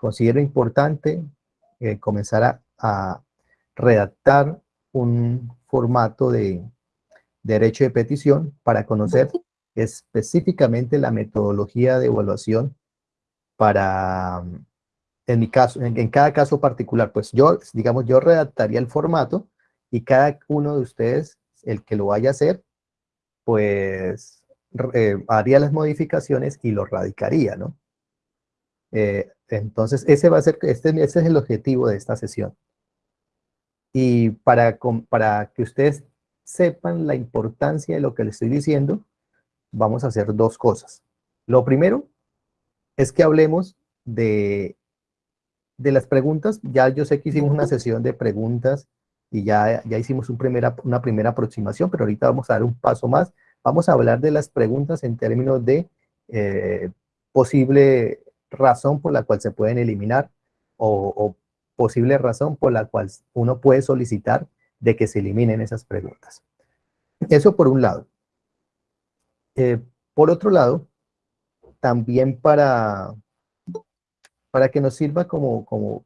considero importante eh, comenzar a, redactar un formato de derecho de petición para conocer específicamente la metodología de evaluación para, en mi caso, en, cada caso particular, pues yo, digamos, yo redactaría el formato y cada uno de ustedes, el que lo vaya a hacer, pues eh, haría las modificaciones y lo radicaría, ¿no? Eh, entonces, ese va a ser, este, ese es el objetivo de esta sesión. Y para, para que ustedes sepan la importancia de lo que les estoy diciendo, vamos a hacer dos cosas. Lo primero es que hablemos de, de las preguntas. Ya yo sé que hicimos una sesión de preguntas y ya, ya hicimos un primera, una primera aproximación, pero ahorita vamos a dar un paso más. Vamos a hablar de las preguntas en términos de eh, posible razón por la cual se pueden eliminar o, posible razón por la cual uno puede solicitar de que se eliminen esas preguntas. Eso por un lado. Eh, por otro lado, también para, para que nos sirva como, como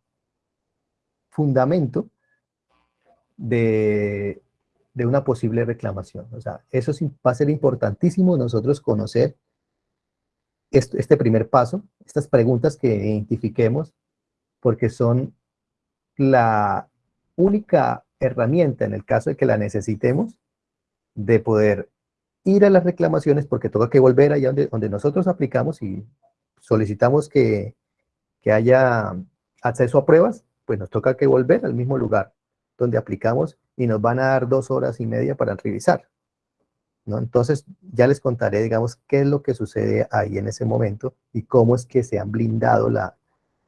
fundamento de, de una posible reclamación. O sea, eso va a ser importantísimo nosotros conocer este primer paso, estas preguntas que identifiquemos, porque son la única herramienta, en el caso de que la necesitemos, de poder ir a las reclamaciones, porque toca que volver allá donde, donde nosotros aplicamos y solicitamos que, que haya acceso a pruebas, pues nos toca que volver al mismo lugar donde aplicamos y nos van a dar dos horas y media para revisar. ¿No? Entonces, ya les contaré, digamos, qué es lo que sucede ahí en ese momento y cómo es que se han blindado la,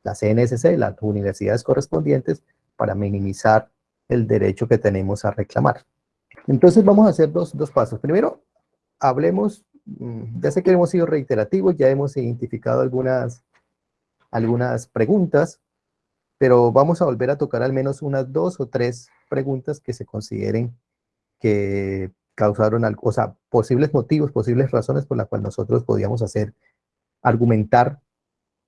la CNSC, las universidades correspondientes, para minimizar el derecho que tenemos a reclamar. Entonces, vamos a hacer dos, dos pasos. Primero, hablemos, mm, ya sé que hemos sido reiterativos, ya hemos identificado algunas, algunas preguntas, pero vamos a volver a tocar al menos unas dos o tres preguntas que se consideren que causaron algo, o sea, posibles motivos, posibles razones por las cuales nosotros podíamos hacer, argumentar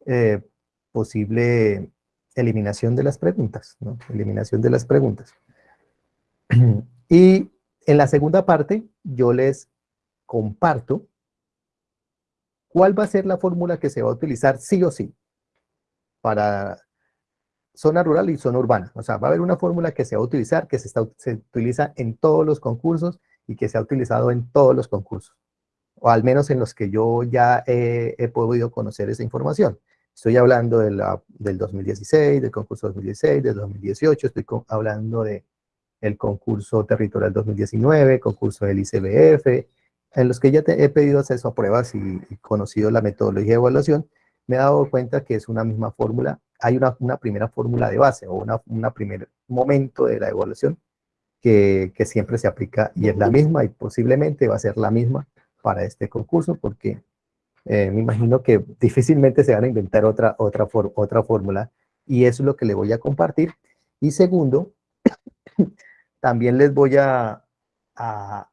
eh, posible eliminación de las preguntas, ¿no? Eliminación de las preguntas. Y en la segunda parte, yo les comparto cuál va a ser la fórmula que se va a utilizar sí o sí para zona rural y zona urbana. O sea, va a haber una fórmula que se va a utilizar, que se, está, se utiliza en todos los concursos y que se ha utilizado en todos los concursos, o al menos en los que yo ya he, podido conocer esa información. Estoy hablando de la, del 2016, del concurso 2016, del 2018, estoy hablando de el concurso territorial 2019, concurso del ICBF, en los que ya he pedido acceso a pruebas y, conocido la metodología de evaluación, me he dado cuenta que es una misma fórmula, hay una, una primera fórmula de base o una primer momento de la evaluación que, siempre se aplica y es la misma y posiblemente va a ser la misma para este concurso porque eh, me imagino que difícilmente se van a inventar otra, otra, otra fórmula y eso es lo que le voy a compartir. Y segundo, también les voy a, a,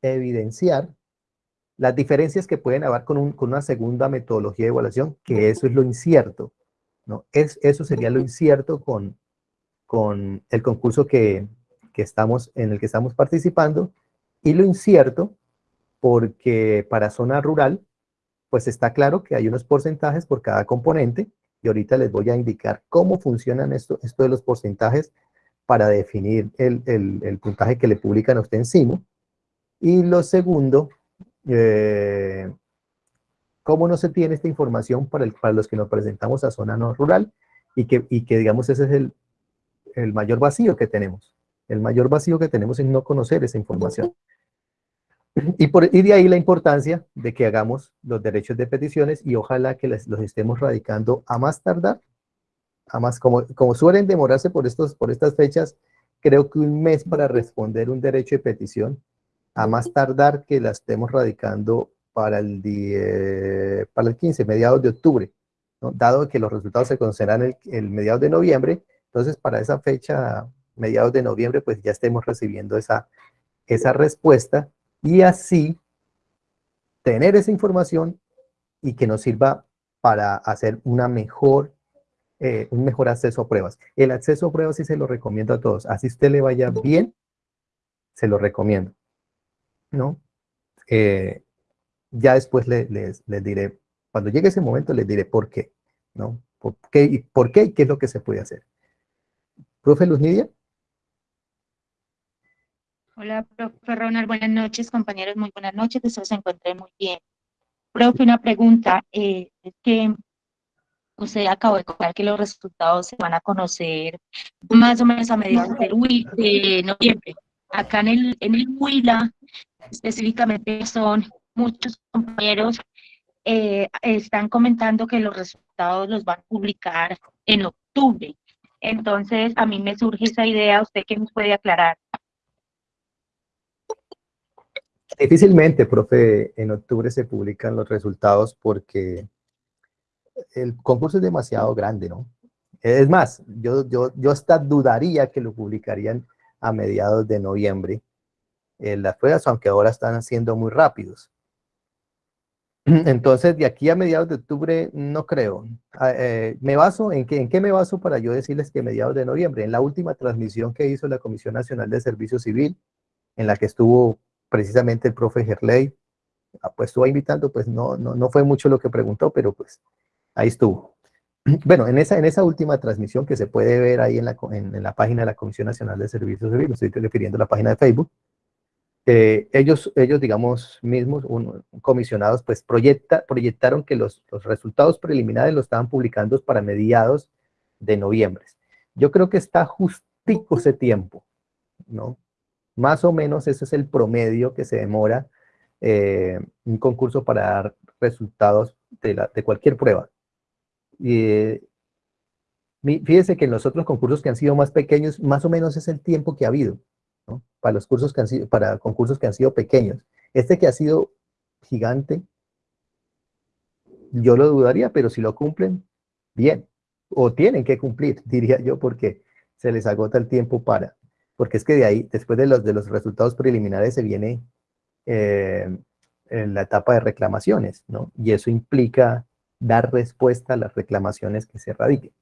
evidenciar las diferencias que pueden haber con, con, una segunda metodología de evaluación, que eso es lo incierto. ¿no? Es, eso sería lo incierto con, con el concurso que, estamos, en el que estamos participando y lo incierto porque para zona rural pues está claro que hay unos porcentajes por cada componente y ahorita les voy a indicar cómo funcionan esto, esto de los porcentajes para definir el, puntaje que le publican a usted encima. Y lo segundo, eh, cómo no se tiene esta información para, el, para los que nos presentamos a zona no rural y que, y que digamos ese es el, el mayor vacío que tenemos. El mayor vacío que tenemos es no conocer esa información. Y, por, y de ahí la importancia de que hagamos los derechos de peticiones y ojalá que los estemos radicando a más tardar, a más, como, como suelen demorarse por, estos, por estas fechas, creo que un mes para responder un derecho de petición, a más tardar que la estemos radicando para el, día, para el 15, mediados de octubre, dado que los resultados se conocerán el, el mediados de noviembre, entonces, para esa fecha, mediados de noviembre, pues ya estemos recibiendo esa, esa respuesta y así tener esa información y que nos sirva para hacer una mejor, eh, un mejor acceso a pruebas. El acceso a pruebas sí se lo recomiendo a todos. Así usted le vaya bien, se lo recomiendo. ¿No? Eh, ya después les, les, diré, cuando llegue ese momento les diré por qué. ¿No? ¿Por qué, y ¿Por qué y qué es lo que se puede hacer? Profe Luz. Hola, profe Ronald, buenas noches, compañeros, muy buenas noches, deseo se encuentren muy bien. Profe, una pregunta, eh, es que usted acabó de contar que los resultados se van a conocer más o menos a mediados de noviembre. Acá en el, en el Huila, específicamente son muchos compañeros eh, están comentando que los resultados los van a publicar en octubre. Entonces, a mí me surge esa idea, ¿usted qué nos puede aclarar? Difícilmente, profe, en octubre se publican los resultados porque el concurso es demasiado grande, ¿no? Es más, yo, yo, yo hasta dudaría que lo publicarían a mediados de noviembre en las pruebas, aunque ahora están siendo muy rápidos. Entonces, de aquí a mediados de octubre, no creo. Ah, eh, me baso, ¿en qué, ¿en qué me baso para yo decirles que mediados de noviembre? En la última transmisión que hizo la Comisión Nacional de Servicio Civil, en la que estuvo precisamente el profe Gerley, ah, pues estuvo invitando, pues no, no, no fue mucho lo que preguntó, pero pues ahí estuvo. Bueno, en esa, en esa última transmisión que se puede ver ahí en la, en, la página de la Comisión Nacional de Servicios Civiles, estoy refiriendo a la página de Facebook, eh, ellos, ellos, digamos, mismos, comisionados, pues proyecta, proyectaron que los, los, resultados preliminares los estaban publicando para mediados de noviembre. Yo creo que está justico ese tiempo, ¿no? Más o menos ese es el promedio que se demora eh, un concurso para dar resultados de, la, de cualquier prueba. Y, fíjese que en los otros concursos que han sido más pequeños, más o menos es el tiempo que ha habido, Para los cursos que han sido, para concursos que han sido pequeños. Este que ha sido gigante, yo lo dudaría, pero si lo cumplen, bien. O tienen que cumplir, diría yo, porque se les agota el tiempo para, porque es que de ahí, después de los, de los resultados preliminares, se viene eh, en la etapa de reclamaciones, ¿no? Y eso implica dar respuesta a las reclamaciones que se radiquen.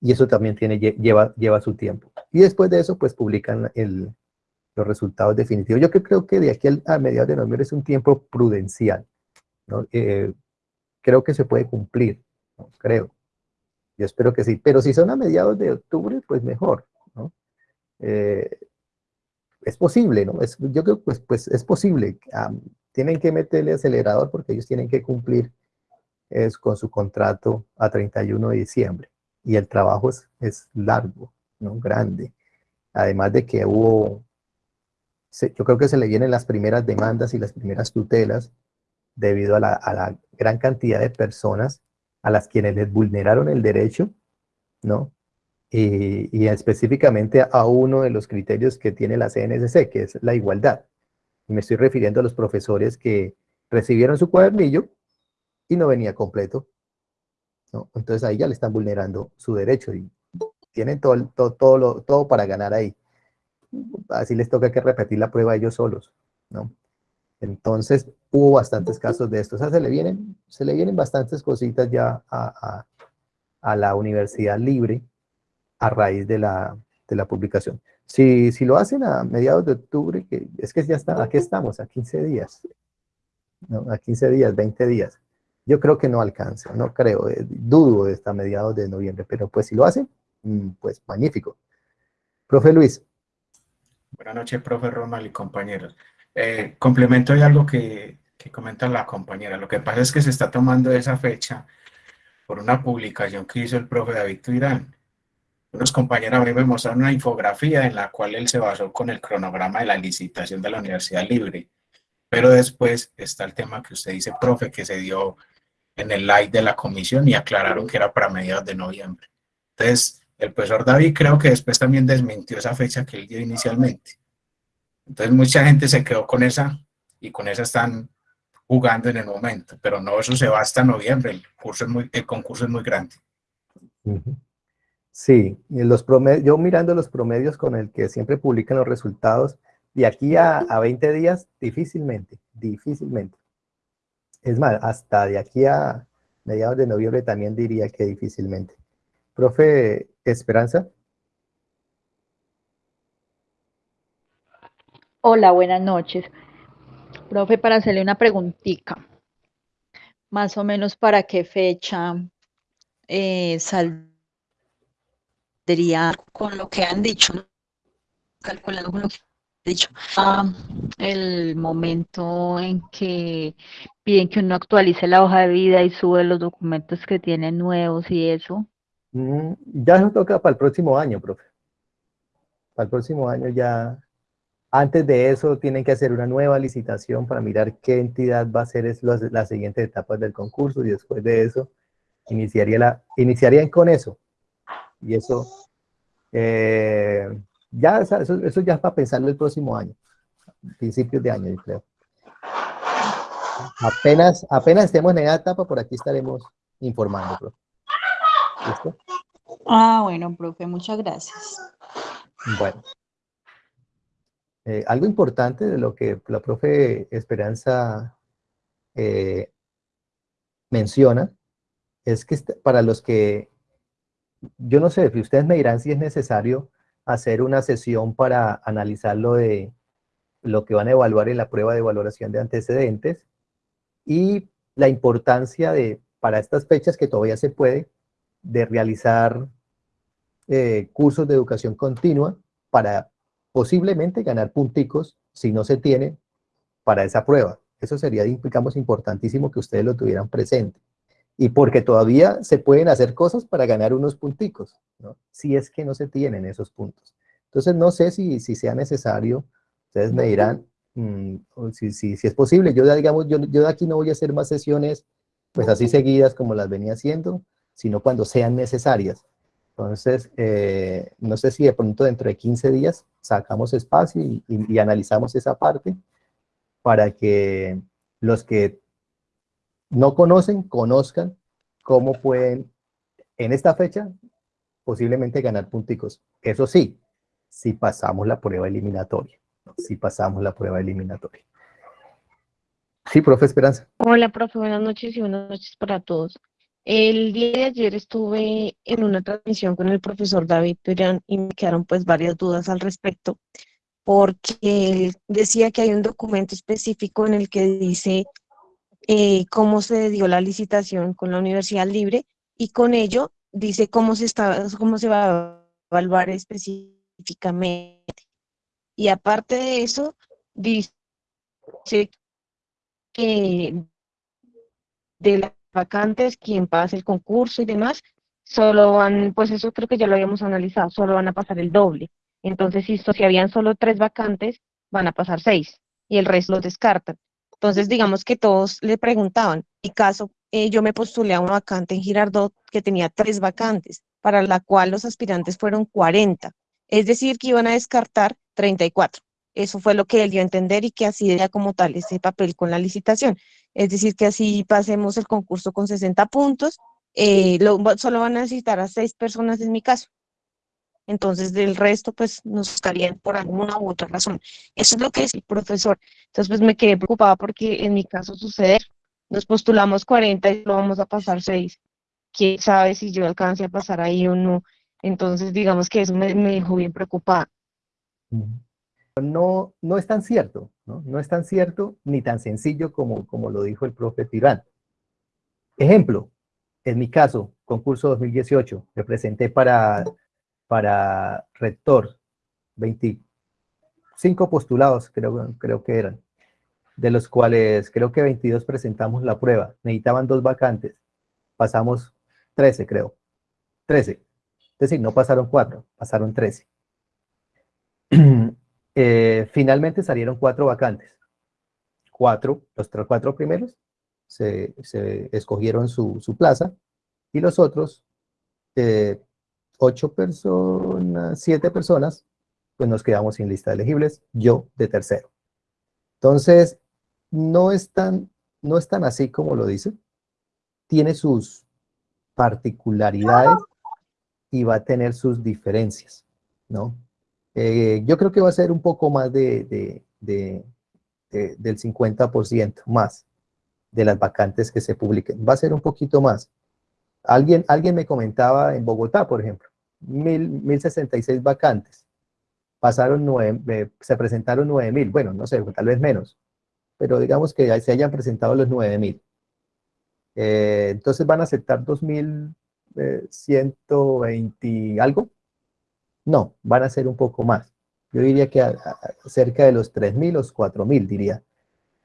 Y eso también tiene, lleva, lleva su tiempo. Y después de eso, pues publican el, los resultados definitivos. Yo creo que de aquí a mediados de noviembre es un tiempo prudencial, ¿no? Eh, creo que se puede cumplir, ¿no? creo. Yo espero que sí, pero si son a mediados de octubre, pues mejor, eh, es posible, ¿no? Es, yo creo que pues, pues es posible. tienen que meterle acelerador porque ellos tienen que cumplir es, con su contrato a 31 de diciembre. Y el trabajo es, es largo, ¿no? Grande. Además de que hubo, yo creo que se le vienen las primeras demandas y las primeras tutelas debido a la, gran cantidad de personas a las quienes les vulneraron el derecho, ¿no? y, específicamente a uno de los criterios que tiene la CNSC, que es la igualdad. Me estoy refiriendo a los profesores que recibieron su cuadernillo y no venía completo. Entonces ahí ya le están vulnerando su derecho y tienen todo, todo, todo, todo para ganar ahí. Así les toca que repetir la prueba ellos solos. ¿no? Entonces hubo bastantes casos de esto. O sea, se le vienen, se le vienen bastantes cositas ya a, a, a la universidad libre a raíz de la, de la publicación. Si, si, lo hacen a mediados de octubre, que es que ya está, aquí estamos, a 15 días, ¿no? a 15 días, 20 días. Yo creo que no alcanza, no creo, eh, dudo de esta mediados de noviembre, pero pues si lo hacen, mm, pues magnífico. Profe Luis. Buenas noches, profe Ronald y compañeros. Eh, complemento de algo que, que comenta la compañera. Lo que pasa es que se está tomando esa fecha por una publicación que hizo el profe David Tuirán unos compañeros a mí me mostraron una infografía en la cual él se basó con el cronograma de la licitación de la Universidad Libre. Pero después está el tema que usted dice, profe, que se dio en el live de la comisión y aclararon que era para mediados de noviembre. Entonces, el profesor David creo que después también desmintió esa fecha que él dio inicialmente. Entonces, mucha gente se quedó con esa y con esa están jugando en el momento, pero no, eso se va hasta noviembre, el, curso es muy, el concurso es muy grande. Sí, los promedios, yo mirando los promedios con el que siempre publican los resultados, de aquí a, 20 días, difícilmente, difícilmente. Es más, hasta de aquí a, mediados de noviembre también diría que difícilmente. Profe Esperanza. Hola, buenas noches. Profe, para hacerle una preguntita, más o menos para qué fecha eh, saldría con lo que han dicho, calculando con lo que dicho, ah, el momento en que piden que uno actualice la hoja de vida y sube los documentos que tienen nuevos y eso. Mm, ya nos toca para el próximo año, profe. Para el próximo año ya antes de eso tienen que hacer una nueva licitación para mirar qué entidad va a ser las siguientes etapas del concurso y después de eso iniciaría la, iniciarían con eso. Y eso, eh, ya, eso, ya es para pensarlo el próximo año, principios de año, yo creo. Apenas, apenas estemos en esa etapa, por aquí estaremos informando, profe. ¿Listo? Ah, bueno, profe, muchas gracias. Bueno. Eh, algo importante de lo que la profe Esperanza eh, menciona es que para los que, yo no sé, si ustedes me dirán si es necesario hacer una sesión para analizar lo de lo que van a evaluar en la prueba de valoración de antecedentes y la importancia de, para estas fechas que todavía se puede, de realizar eh, cursos de educación continua para posiblemente ganar punticos si no se tiene para esa prueba. Eso sería, digamos, importantísimo que ustedes lo tuvieran presente. Y porque todavía se pueden hacer cosas para ganar unos punticos, si es que no se tienen esos puntos. Entonces, no sé si, si sea necesario, ustedes me dirán mm, si, si, si, es posible. Yo, digamos, yo, yo de aquí no voy a hacer más sesiones pues así seguidas como las venía haciendo, sino cuando sean necesarias. Entonces, eh, no sé si de pronto dentro de 15 días sacamos espacio y, analizamos esa parte para que los que no conocen, conozcan cómo pueden, en esta fecha, posiblemente ganar punticos. Eso sí, si pasamos la prueba eliminatoria. Si pasamos la prueba eliminatoria. Sí, profe Esperanza. Hola, profe, buenas noches y buenas noches para todos. El día de ayer estuve en una transmisión con el profesor David Perán y me quedaron pues varias dudas al respecto, porque él decía que hay un documento específico en el que dice eh, cómo se dio la licitación con la Universidad Libre y con ello dice cómo se, está, cómo se va a evaluar específicamente. Y aparte de eso, dice que de la vacantes, quien pase el concurso y demás, solo van, pues eso creo que ya lo habíamos analizado, solo van a pasar el doble. Entonces, si, si habían solo tres vacantes, van a pasar seis y el resto los descartan. Entonces, digamos que todos le preguntaban, en mi caso, eh, yo me postulé a una vacante en Girardot que tenía tres vacantes, para la cual los aspirantes fueron 40, es decir, que iban a descartar 34. Eso fue lo que él dio a entender y que así era como tal ese papel con la licitación. Es decir, que así pasemos el concurso con 60 puntos, eh, solo van a necesitar a seis personas en mi caso. Entonces, del resto, pues nos estarían por alguna u otra razón. Eso es lo que es el profesor. Entonces, pues me quedé preocupada porque en mi caso suceder, nos postulamos 40 y lo vamos a pasar 6. ¿Quién sabe si yo alcance a pasar ahí o no? Entonces, digamos que eso me, me dejó bien preocupada no, no es tan cierto, ¿no? No es tan cierto ni tan sencillo como, como lo dijo el profe Tirán. Ejemplo, en mi caso, concurso 2018, me presenté para, para rector, 25 postulados creo, que eran, de los cuales creo que 22 presentamos la prueba, necesitaban dos vacantes, pasamos 13 creo, 13, es decir, no pasaron 4, pasaron 13. Eh, finalmente salieron cuatro vacantes. Cuatro, los cuatro primeros se, escogieron su, plaza y los otros, eh, ocho personas, siete personas, pues nos quedamos sin lista de elegibles, yo de tercero. Entonces, no es tan, no es tan así como lo dice. Tiene sus particularidades y va a tener sus diferencias, ¿no? Eh, yo creo que va a ser un poco más de, del 50% más de las vacantes que se publiquen. Va a ser un poquito más. Alguien, alguien me comentaba en Bogotá, por ejemplo, mil, 1066 vacantes. Pasaron nueve, eh, se presentaron 9000, bueno, no sé, tal vez menos, pero digamos que se hayan presentado los 9000. Eh, entonces van a aceptar 2120 eh, algo. No, van a ser un poco más. Yo diría que cerca de los 3000, los 4000 diría.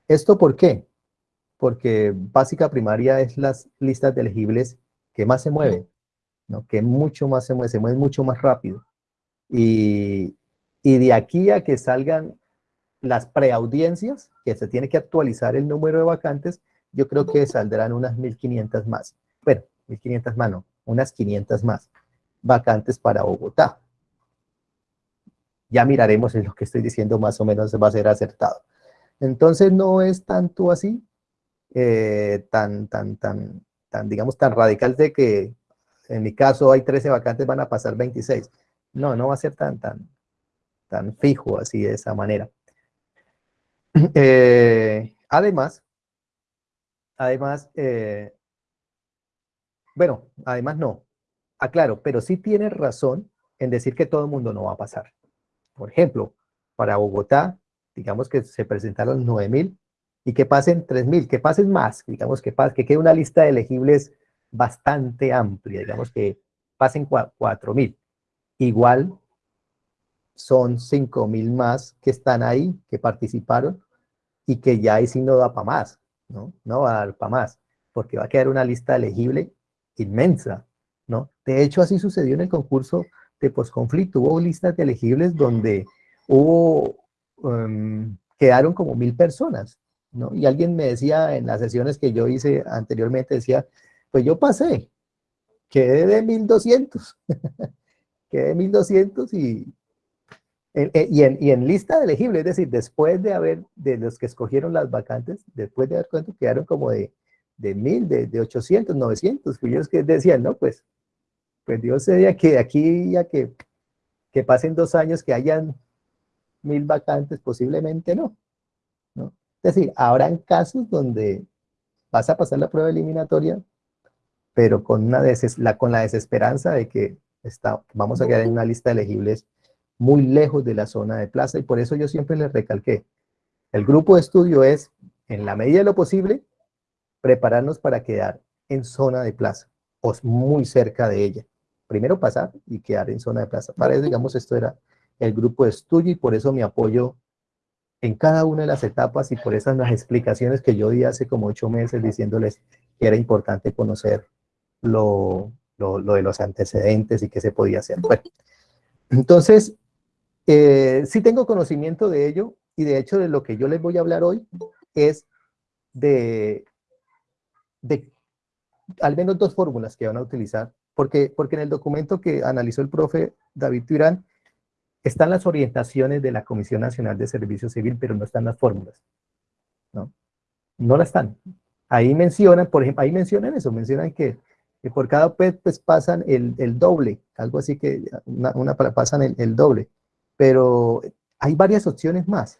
¿Esto por qué? Porque básica primaria es las listas de elegibles que más se mueven, que mucho más se mueven, se mueven mucho más rápido. Y, y de aquí a que salgan las preaudiencias, que se tiene que actualizar el número de vacantes, yo creo que saldrán unas 1.500 más. Bueno, 1.500 más no, unas 500 más vacantes para Bogotá. Ya miraremos en lo que estoy diciendo más o menos va a ser acertado. Entonces no es tanto así, eh, tan, tan, tan, tan, digamos, tan radical de que en mi caso hay 13 vacantes, van a pasar 26. No, no va a ser tan, tan, tan fijo así de esa manera. Eh, además, además, eh, bueno, además no, aclaro, pero sí tiene razón en decir que todo el mundo no va a pasar. Por ejemplo, para Bogotá, digamos que se presentaron 9.000 y que pasen 3.000, que pasen más, digamos que, que quede una lista de elegibles bastante amplia, digamos que pasen 4.000. Igual son 5.000 más que están ahí, que participaron y que ya ahí sí no da para más, ¿no? No va a dar para más, porque va a quedar una lista elegible inmensa, ¿no? De hecho, así sucedió en el concurso de posconflicto. Hubo listas de elegibles donde hubo, em, quedaron como mil personas, ¿no? Y alguien me decía en las sesiones que yo hice anteriormente, decía, pues yo pasé, quedé de 1200, quedé de 1200 y, y, en, y en lista de elegibles, es decir, después de haber, de los que escogieron las vacantes, después de haber cuánto quedaron como de, de 1000, de, de 800, 900, pues ellos que decían, no, pues pues Dios sería que de aquí a que, que pasen dos años que hayan mil vacantes, posiblemente no. ¿no? Es decir, habrán casos donde vas a pasar la prueba eliminatoria, pero con, una la, con la desesperanza de que está, vamos a quedar en una lista de elegibles muy lejos de la zona de plaza, y por eso yo siempre les recalqué, el grupo de estudio es, en la medida de lo posible, prepararnos para quedar en zona de plaza, o muy cerca de ella. Primero pasar y quedar en zona de plaza. Para eso, digamos, esto era el grupo de estudio y por eso mi apoyo en cada una de las etapas y por esas las explicaciones que yo di hace como ocho meses diciéndoles que era importante conocer lo, lo, de los antecedentes y qué se podía hacer. Bueno, entonces, eh, sí tengo conocimiento de ello y de hecho de lo que yo les voy a hablar hoy es de, de al menos dos fórmulas que van a utilizar porque, porque en el documento que analizó el profe David Turán están las orientaciones de la Comisión Nacional de Servicio Civil, pero no están las fórmulas. No, no las están. Ahí mencionan, por ejemplo, ahí mencionan eso, mencionan que, por cada OPED pues pasan el, doble, algo así que una, una pasan el, doble, pero hay varias opciones más.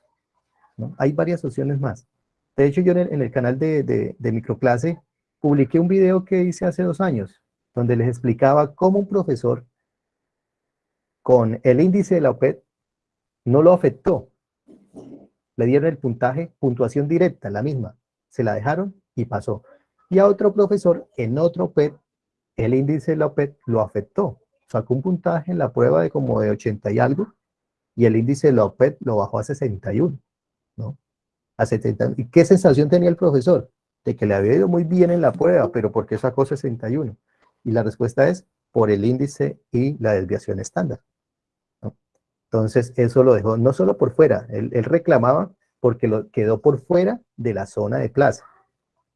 Hay varias opciones más. De hecho, yo en el, canal de, microclase publiqué un video que hice hace dos años, donde les explicaba cómo un profesor con el índice de la OPED no lo afectó. Le dieron el puntaje, puntuación directa, la misma. Se la dejaron y pasó. Y a otro profesor en otro OPED, el índice OPED lo afectó. Sacó un puntaje en la prueba de como de 80 y algo, y el índice OPED lo bajó a 61, ¿no? A 70. ¿Y qué sensación tenía el profesor? De que le había ido muy bien en la prueba, pero ¿por qué sacó 61? Y la respuesta es por el índice y la desviación estándar. Entonces, eso lo dejó no solo por fuera, él, reclamaba porque lo, quedó por fuera de la zona de plaza.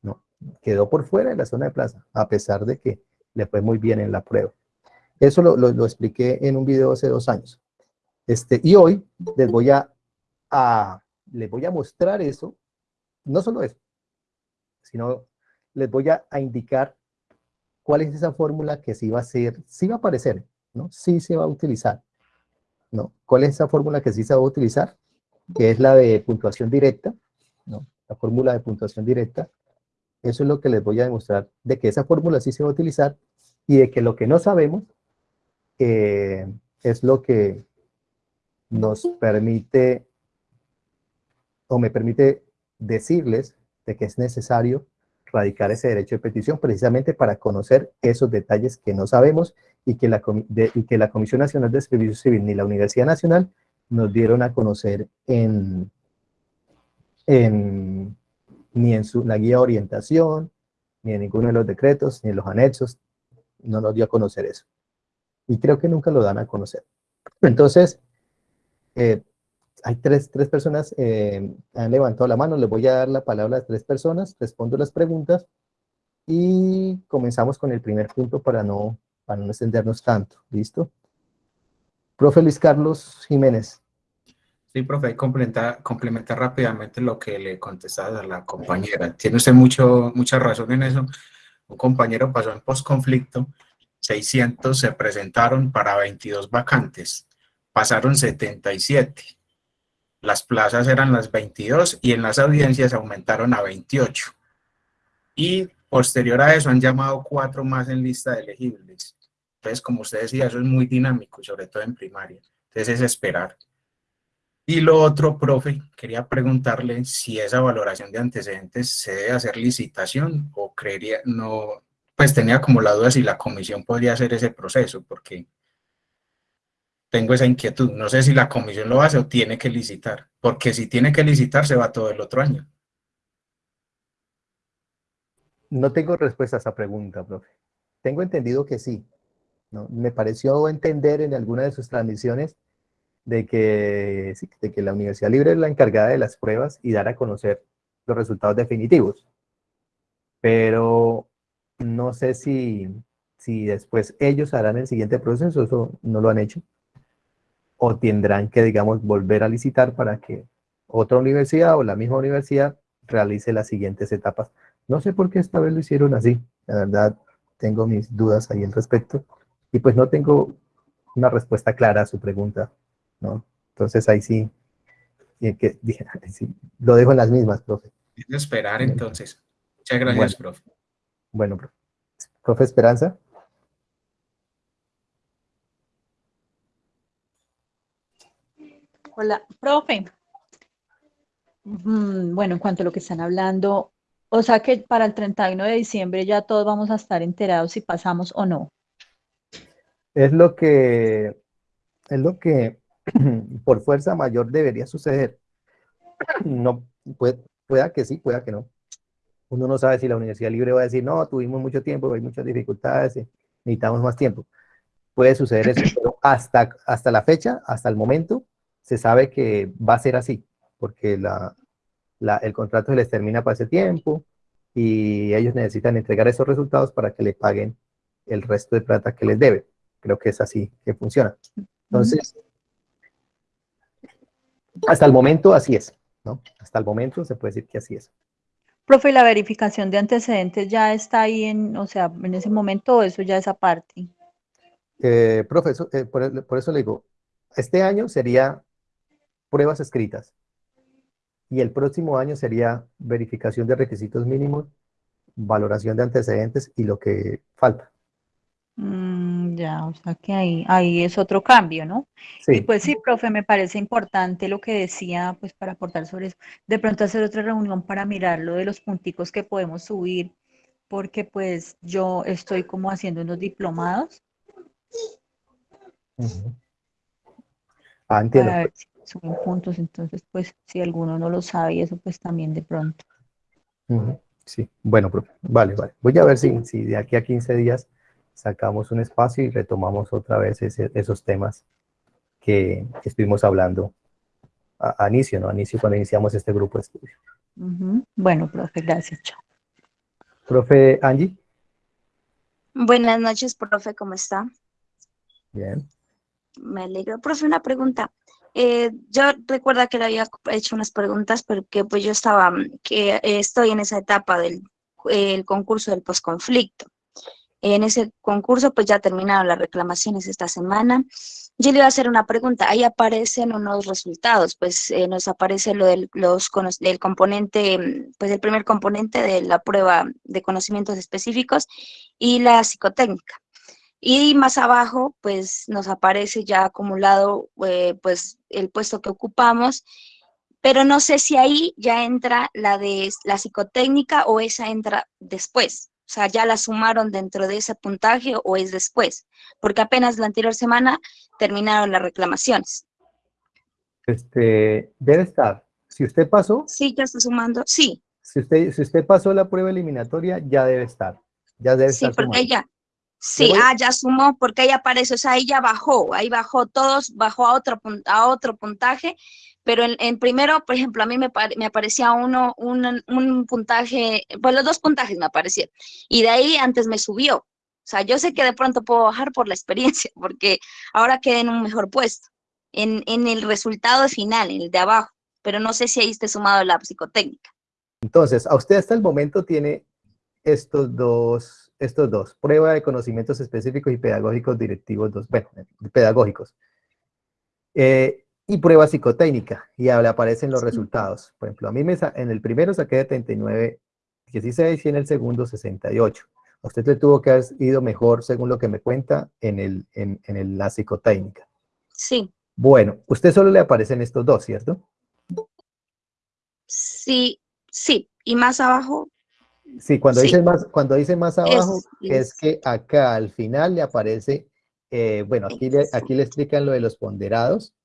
¿no? Quedó por fuera de la zona de plaza, a pesar de que le fue muy bien en la prueba. Eso lo, lo, expliqué en un video hace dos años. Este, y hoy les voy a, a, les voy a mostrar eso, no solo eso, sino les voy a, a indicar cuál es esa fórmula que sí va a ser, sí va a aparecer, ¿no? Sí se va a utilizar, ¿no? ¿Cuál es esa fórmula que sí se va a utilizar? Que es la de puntuación directa, ¿no? La fórmula de puntuación directa. Eso es lo que les voy a demostrar, de que esa fórmula sí se va a utilizar y de que lo que no sabemos eh, es lo que nos permite o me permite decirles de que es necesario radicar ese derecho de petición precisamente para conocer esos detalles que no sabemos y que la, y que la Comisión Nacional de Servicio Civil ni la Universidad Nacional nos dieron a conocer en, en ni en su, la guía orientación, ni en ninguno de los decretos, ni en los anexos, no nos dio a conocer eso. Y creo que nunca lo dan a conocer. Entonces, eh, hay tres, tres personas eh, han levantado la mano, les voy a dar la palabra a tres personas, respondo las preguntas y comenzamos con el primer punto para no, para no extendernos tanto, ¿listo? Profe Luis Carlos Jiménez. Sí, profe, complementar, complementar rápidamente lo que le contestaba a la compañera. Tiene usted mucho, mucha razón en eso. Un compañero pasó en postconflicto, 600 se presentaron para 22 vacantes, pasaron 77 las plazas eran las 22 y en las audiencias aumentaron a 28. Y posterior a eso han llamado cuatro más en lista de elegibles. Entonces, como usted decía, eso es muy dinámico, sobre todo en primaria. Entonces es esperar. Y lo otro, profe, quería preguntarle si esa valoración de antecedentes se debe hacer licitación o creería, no, pues tenía como la duda si la comisión podría hacer ese proceso, porque tengo esa inquietud. No sé si la comisión lo hace o tiene que licitar, porque si tiene que licitar se va todo el otro año. No tengo respuesta a esa pregunta, profe. Tengo entendido que sí. ¿no? Me pareció entender en alguna de sus transmisiones de que, de que la Universidad Libre es la encargada de las pruebas y dar a conocer los resultados definitivos. Pero no sé si, si después ellos harán el siguiente proceso, eso no lo han hecho o tendrán que, digamos, volver a licitar para que otra universidad o la misma universidad realice las siguientes etapas. No sé por qué esta vez lo hicieron así, la verdad tengo mis dudas ahí al respecto y pues no tengo una respuesta clara a su pregunta, ¿no? Entonces ahí sí, que, lo dejo en las mismas, profe. esperar entonces. Muchas gracias, profe. Bueno, profe. Profe Esperanza. Hola, profe. Mm, bueno, en cuanto a lo que están hablando, o sea que para el 31 de diciembre ya todos vamos a estar enterados si pasamos o no. Es lo que, es lo que por fuerza mayor debería suceder. No, puede, pueda que sí, pueda que no. Uno no sabe si la Universidad Libre va a decir, no, tuvimos mucho tiempo, hay muchas dificultades, necesitamos más tiempo. Puede suceder eso, pero hasta, hasta la fecha, hasta el momento, se sabe que va a ser así, porque la, el contrato se les termina para ese tiempo y ellos necesitan entregar esos resultados para que le paguen el resto de plata que les debe. Creo que es así que funciona. Entonces, hasta el momento así es, ¿no? Hasta el momento se puede decir que así es. Profe, ¿la verificación de antecedentes ya está ahí en, o sea, en ese momento eso ya es aparte? Eh, profe, eh, por, por, eso le digo, este año sería pruebas escritas. Y el próximo año sería verificación de requisitos mínimos, valoración de antecedentes y lo que falta. Mm, ya, o sea que ahí, ahí es otro cambio, ¿no? Sí. Y pues sí, profe, me parece importante lo que decía, pues para aportar sobre eso. De pronto hacer otra reunión para mirar lo de los punticos que podemos subir, porque pues yo estoy como haciendo unos diplomados. Ah, entiendo suben juntos, entonces pues si alguno no lo sabe eso pues también de pronto. Sí, bueno, vale, vale. Voy a ver si, si de aquí a 15 días sacamos un espacio y retomamos otra vez esos temas que, estuvimos hablando a, inicio, ¿no? A inicio cuando iniciamos este grupo de estudio. Bueno, profe, gracias. Chao. Profe Angie. Buenas noches, profe, ¿cómo está? Bien. Me alegro. Profe, una pregunta. Eh, yo recuerdo que le había hecho unas preguntas porque pues yo estaba, que estoy en esa etapa del concurso del posconflicto. En ese concurso, pues ya terminaron las reclamaciones esta semana. Yo le iba a hacer una pregunta. Ahí aparecen unos resultados, pues eh, nos aparece lo del, los, del componente, pues el primer componente de la prueba de conocimientos específicos y la psicotécnica. Y más abajo, pues nos aparece ya acumulado, eh, pues el puesto que ocupamos, pero no sé si ahí ya entra la de la psicotécnica o esa entra después. O sea, ya la sumaron dentro de ese puntaje o es después, porque apenas la anterior semana terminaron las reclamaciones. Este, debe estar. Si usted pasó. Sí, ya está sumando, sí. Si usted, si usted pasó la prueba eliminatoria, ya debe estar. Ya debe sí, estar. porque ella, sí, ah, ya sumó, porque ella aparece, o sea, ahí ya bajó, ahí bajó todos, bajó a otro, a otro puntaje, pero en, primero, por ejemplo, a mí me, me aparecía uno, un, un, puntaje, pues los dos puntajes me aparecieron, y de ahí antes me subió. O sea, yo sé que de pronto puedo bajar por la experiencia, porque ahora quedé en un mejor puesto, en, en el resultado final, en el de abajo, pero no sé si ahí esté sumado la psicotécnica. Entonces, a usted hasta el momento tiene estos dos, estos dos, prueba de conocimientos específicos y pedagógicos directivos, dos, bueno, pedagógicos. Eh, y prueba psicotécnica, y aparecen los resultados. Por ejemplo, a mí me, en el primero saqué de 39, 16 y en el segundo 68. A usted le tuvo que haber ido mejor, según lo que me cuenta, en, el, en, en la psicotécnica. Sí. Bueno, usted solo le aparecen estos dos, ¿cierto? Sí, sí. Y más abajo. Sí, cuando, Dice, más, cuando dice más abajo, es, que acá al final le aparece, eh, bueno, aquí le, aquí le explican lo de los ponderados,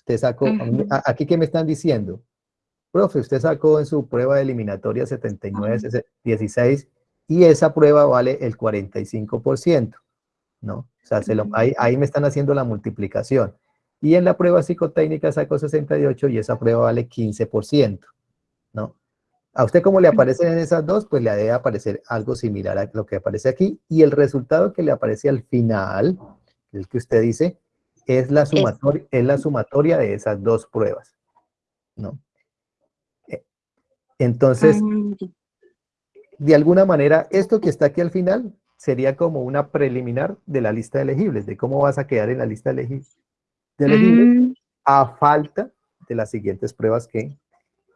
Usted sacó, aquí que me están diciendo, profe, usted sacó en su prueba de eliminatoria 79, 16 y esa prueba vale el 45%, ¿no? O sea, ahí, ahí, me están haciendo la multiplicación. Y en la prueba psicotécnica sacó 68 y esa prueba vale 15%, ¿no? A usted como le aparecen en esas dos, pues le debe aparecer algo similar a lo que aparece aquí. Y el resultado que le aparece al final, el que usted dice, es la sumatoria, es la sumatoria de esas dos pruebas, ¿no? Eh, entonces, ah, de alguna manera, esto que está aquí al final sería como una preliminar de la lista de elegibles, de cómo vas a quedar en la lista de elegibles, mm. a falta de las siguientes pruebas que,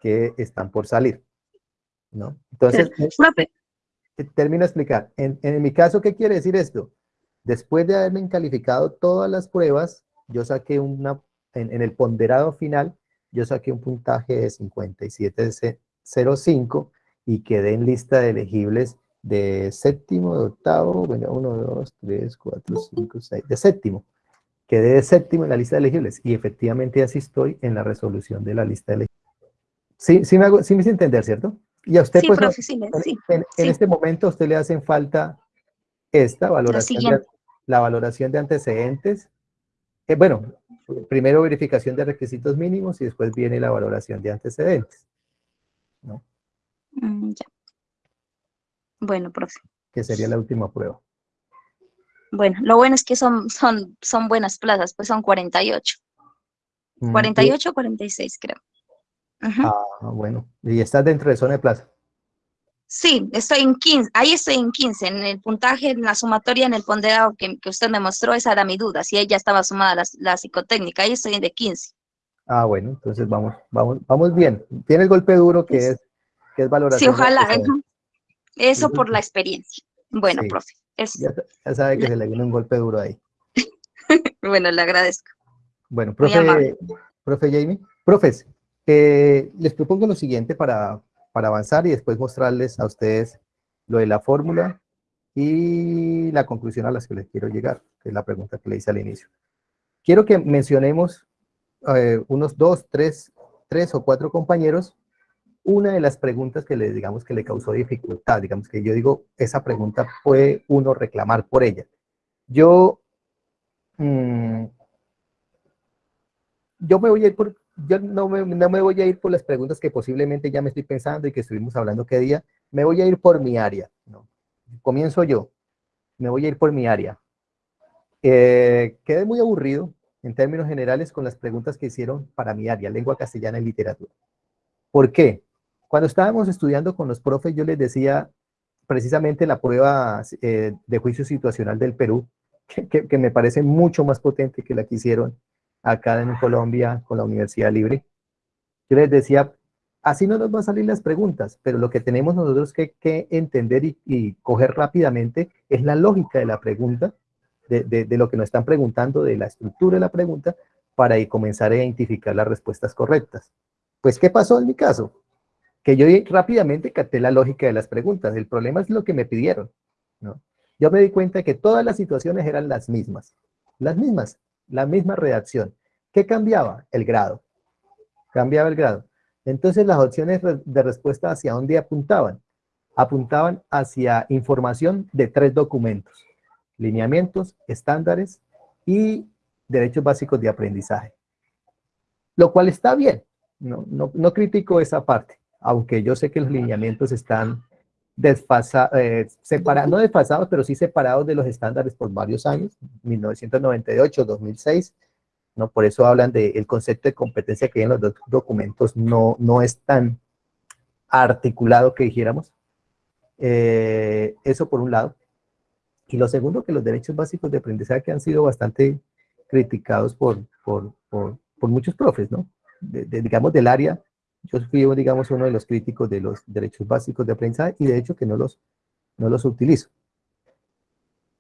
que están por salir, ¿no? Entonces, termino de explicar. En, en mi caso, ¿qué quiere decir esto? Después de haberme calificado todas las pruebas, yo saqué una, en, el ponderado final, yo saqué un puntaje de 57.05 y quedé en lista de elegibles de séptimo, de octavo, bueno, 1, 2, 3, 4, 5, 6, de séptimo. Quedé de séptimo en la lista de elegibles y efectivamente así estoy en la resolución de la lista de elegibles. Sí, sí me, hago, sí me hice entender, ¿cierto? Y a usted, sí, pues, profe, sí, en, sí, en, en, este momento a usted le hacen falta esta valoración, la, de, la valoración de antecedentes, eh, bueno, primero verificación de requisitos mínimos y después viene la valoración de antecedentes. ¿no? Mm, ya. Bueno, profe. Que sería la última prueba. Bueno, lo bueno es que son, son, son buenas plazas, pues son 48. 48 o 46, creo. Ah, bueno. Y estás dentro de zona de plaza. Sí, estoy en 15, ahí estoy en 15, en el puntaje, en la sumatoria, en el ponderado que, usted me mostró, esa era mi duda, si ella estaba sumada la, la psicotécnica, ahí estoy en de 15. Ah, bueno, entonces vamos, vamos, vamos bien. Tiene el golpe duro que es, que es valoración. Sí, ojalá, eso por la experiencia. Bueno, profe. Ya, sabe que se le viene un golpe duro ahí. bueno, le agradezco. Bueno, profe, profe Jamie, profes, eh, les propongo lo siguiente para, para avanzar y después mostrarles a ustedes lo de la fórmula y la conclusión a la que les quiero llegar, que es la pregunta que le hice al inicio. Quiero que mencionemos eh, unos dos, tres, tres o cuatro compañeros, una de las preguntas que le digamos que le causó dificultad, digamos que yo digo, esa pregunta puede uno reclamar por ella. Yo, mmm, yo me voy a ir por yo no me, no me voy a ir por las preguntas que posiblemente ya me estoy pensando y que estuvimos hablando qué día, me voy a ir por mi área. ¿no? Comienzo yo, me voy a ir por mi área. Eh, quedé muy aburrido en términos generales con las preguntas que hicieron para mi área, lengua castellana y literatura. ¿Por qué? Cuando estábamos estudiando con los profes, yo les decía, precisamente la prueba eh, de juicio situacional del Perú, que, que, me parece mucho más potente que la que hicieron acá en Colombia con la Universidad Libre. Yo les decía, así no nos van a salir las preguntas, pero lo que tenemos nosotros que, que entender y, coger rápidamente es la lógica de la pregunta, de, de, de, lo que nos están preguntando, de la estructura de la pregunta, para comenzar a identificar las respuestas correctas. Pues, ¿qué pasó en mi caso? Que yo rápidamente capté la lógica de las preguntas. El problema es lo que me pidieron, ¿no? Yo me di cuenta que todas las situaciones eran las mismas. Las mismas, la misma redacción. ¿Qué cambiaba? El grado. Cambiaba el grado. Entonces, las opciones de respuesta hacia dónde apuntaban? Apuntaban hacia información de tres documentos. Lineamientos, estándares y derechos básicos de aprendizaje. Lo cual está bien, no, no, no critico esa parte, aunque yo sé que los lineamientos están desfasados, eh, separados, no desfasados, pero sí separados de los estándares por varios años, 1998, 2006, ¿no? Por eso hablan del concepto de competencia que hay en los dos documentos, no, no es tan articulado que dijéramos. Eh, eso por un lado. Y lo segundo, que los derechos básicos de aprendizaje que han sido bastante criticados por, por, por, por muchos profes, ¿no? De, de, digamos, del área, yo fui, digamos, uno de los críticos de los derechos básicos de aprendizaje y de hecho que no los, no los utilizo.